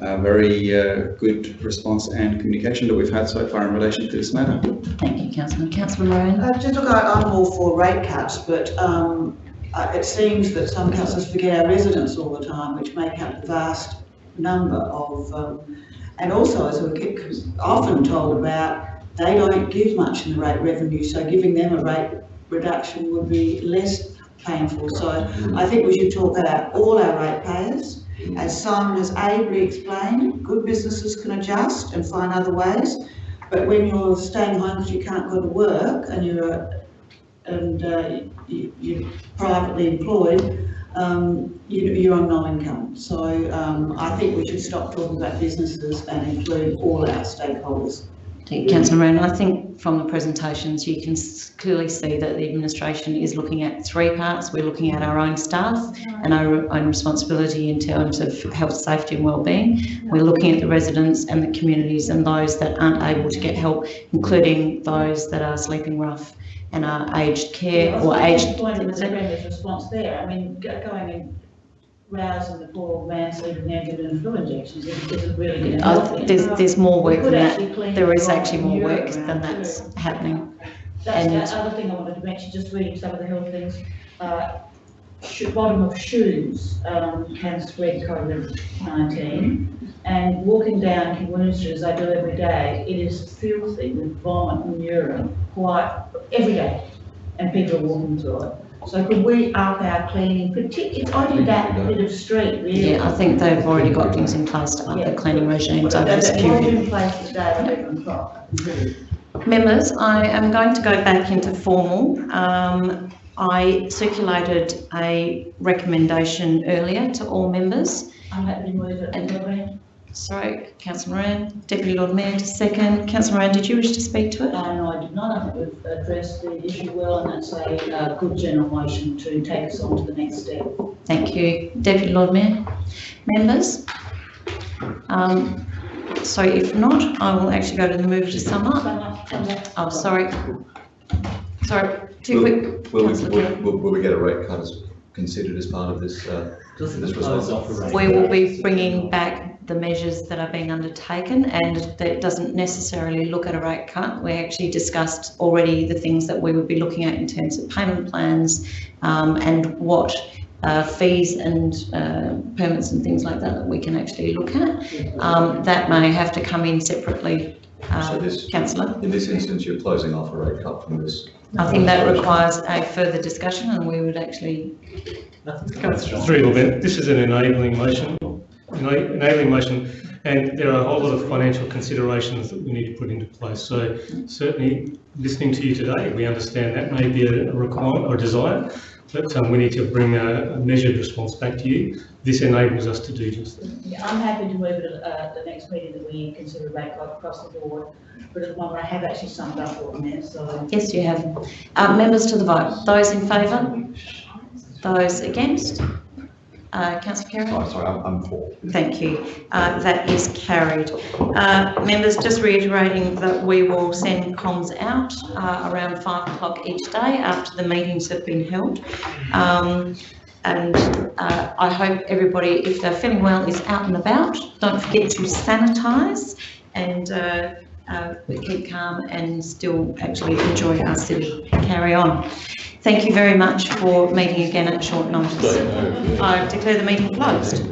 uh, very uh, good response and communication that we've had so far in relation to this matter. Thank you, Councillor. Councillor Moran. Uh, just look, I, am all for rate cuts, but um, uh, it seems that some councils forget our residents all the time, which make up the vast number of, um, and also as we get often told about, they don't give much in the rate revenue, so giving them a rate reduction would be less painful. So I think we should talk about all our ratepayers. As Simon has ably explained, good businesses can adjust and find other ways. But when you're staying home because you can't go to work and you're and uh, you, are privately employed, um, you, are on no income. So um, I think we should stop talking about businesses and include all our stakeholders. Thank you, Councillor Moran, I think from the presentations you can clearly see that the administration is looking at three parts. We're looking at our own staff and our own responsibility in terms of health, safety and wellbeing. We're looking at the residents and the communities and those that aren't able to get help, including those that are sleeping rough and our aged care yeah, or aged. Point of the response there. I mean, going and rousing the poor man sleeping there giving flu injections isn't really going to help. there's there's more work than that. There is actually more work than that's happening. That's and the other thing I wanted to mention. Just reading some of the health things. Uh, sho- bottom of shoes um, can spread COVID-19. And walking down King Street, as I do every day, it is filthy with vomit and urine quite every day, and people are walking through it. So could we up our cleaning, particularly, it's only that bit of street, really. Yeah, I think they've already got things in place to up the cleaning regimes over this That was period. in place today at eleven o'clock. Members, I am going to go back into formal. Um, I circulated a recommendation earlier to all members. I'm happy to move it. And Sorry, councillor Moran, Deputy Lord Mayor to second. Councillor Moran, did you wish to speak to it? Uh, no, I did not. I think we've addressed the issue well, and that's a uh, good general motion to take us on to the next step. Thank you. Deputy Lord Mayor. Members? Um, so if not, I will actually go to the move to sum up. Oh, sorry. Sorry, too Will- quick. Will we, will, will will we get a rate cut as considered as part of this, uh, this response? We will be bringing back the measures that are being undertaken and that doesn't necessarily look at a rate cut. We actually discussed already the things that we would be looking at in terms of payment plans um, and what uh, fees and uh, permits and things like that that we can actually look at. Um, that may have to come in separately, So uh, this, councillor. in this instance, you're closing off a rate cut from this. I think that requires a further discussion and we would actually Through your bit, this is an enabling motion, ena- enabling motion, and there are a whole lot of financial considerations that we need to put into place. So certainly, listening to you today, we understand that may be a requirement or desire, but um, we need to bring a a measured response back to you. This enables us to do just that. Yeah, I'm happy to move it at uh, the next meeting that we consider rate cut across the board, but at the moment I have actually summed up all there, so. Yes, you have. Uh, members to the vote. Those in favour? Those against? Uh, councillor Carey? Oh, sorry, I'm, I'm for. Thank you. Uh, that is carried. Uh, members, just reiterating that we will send comms out uh, around five o'clock each day after the meetings have been held. Um, and uh, I hope everybody, if they're feeling well, is out and about. Don't forget to sanitise and uh, uh, keep calm and still actually enjoy our city. Carry on. Thank you very much for meeting again at short notice. I declare the meeting closed.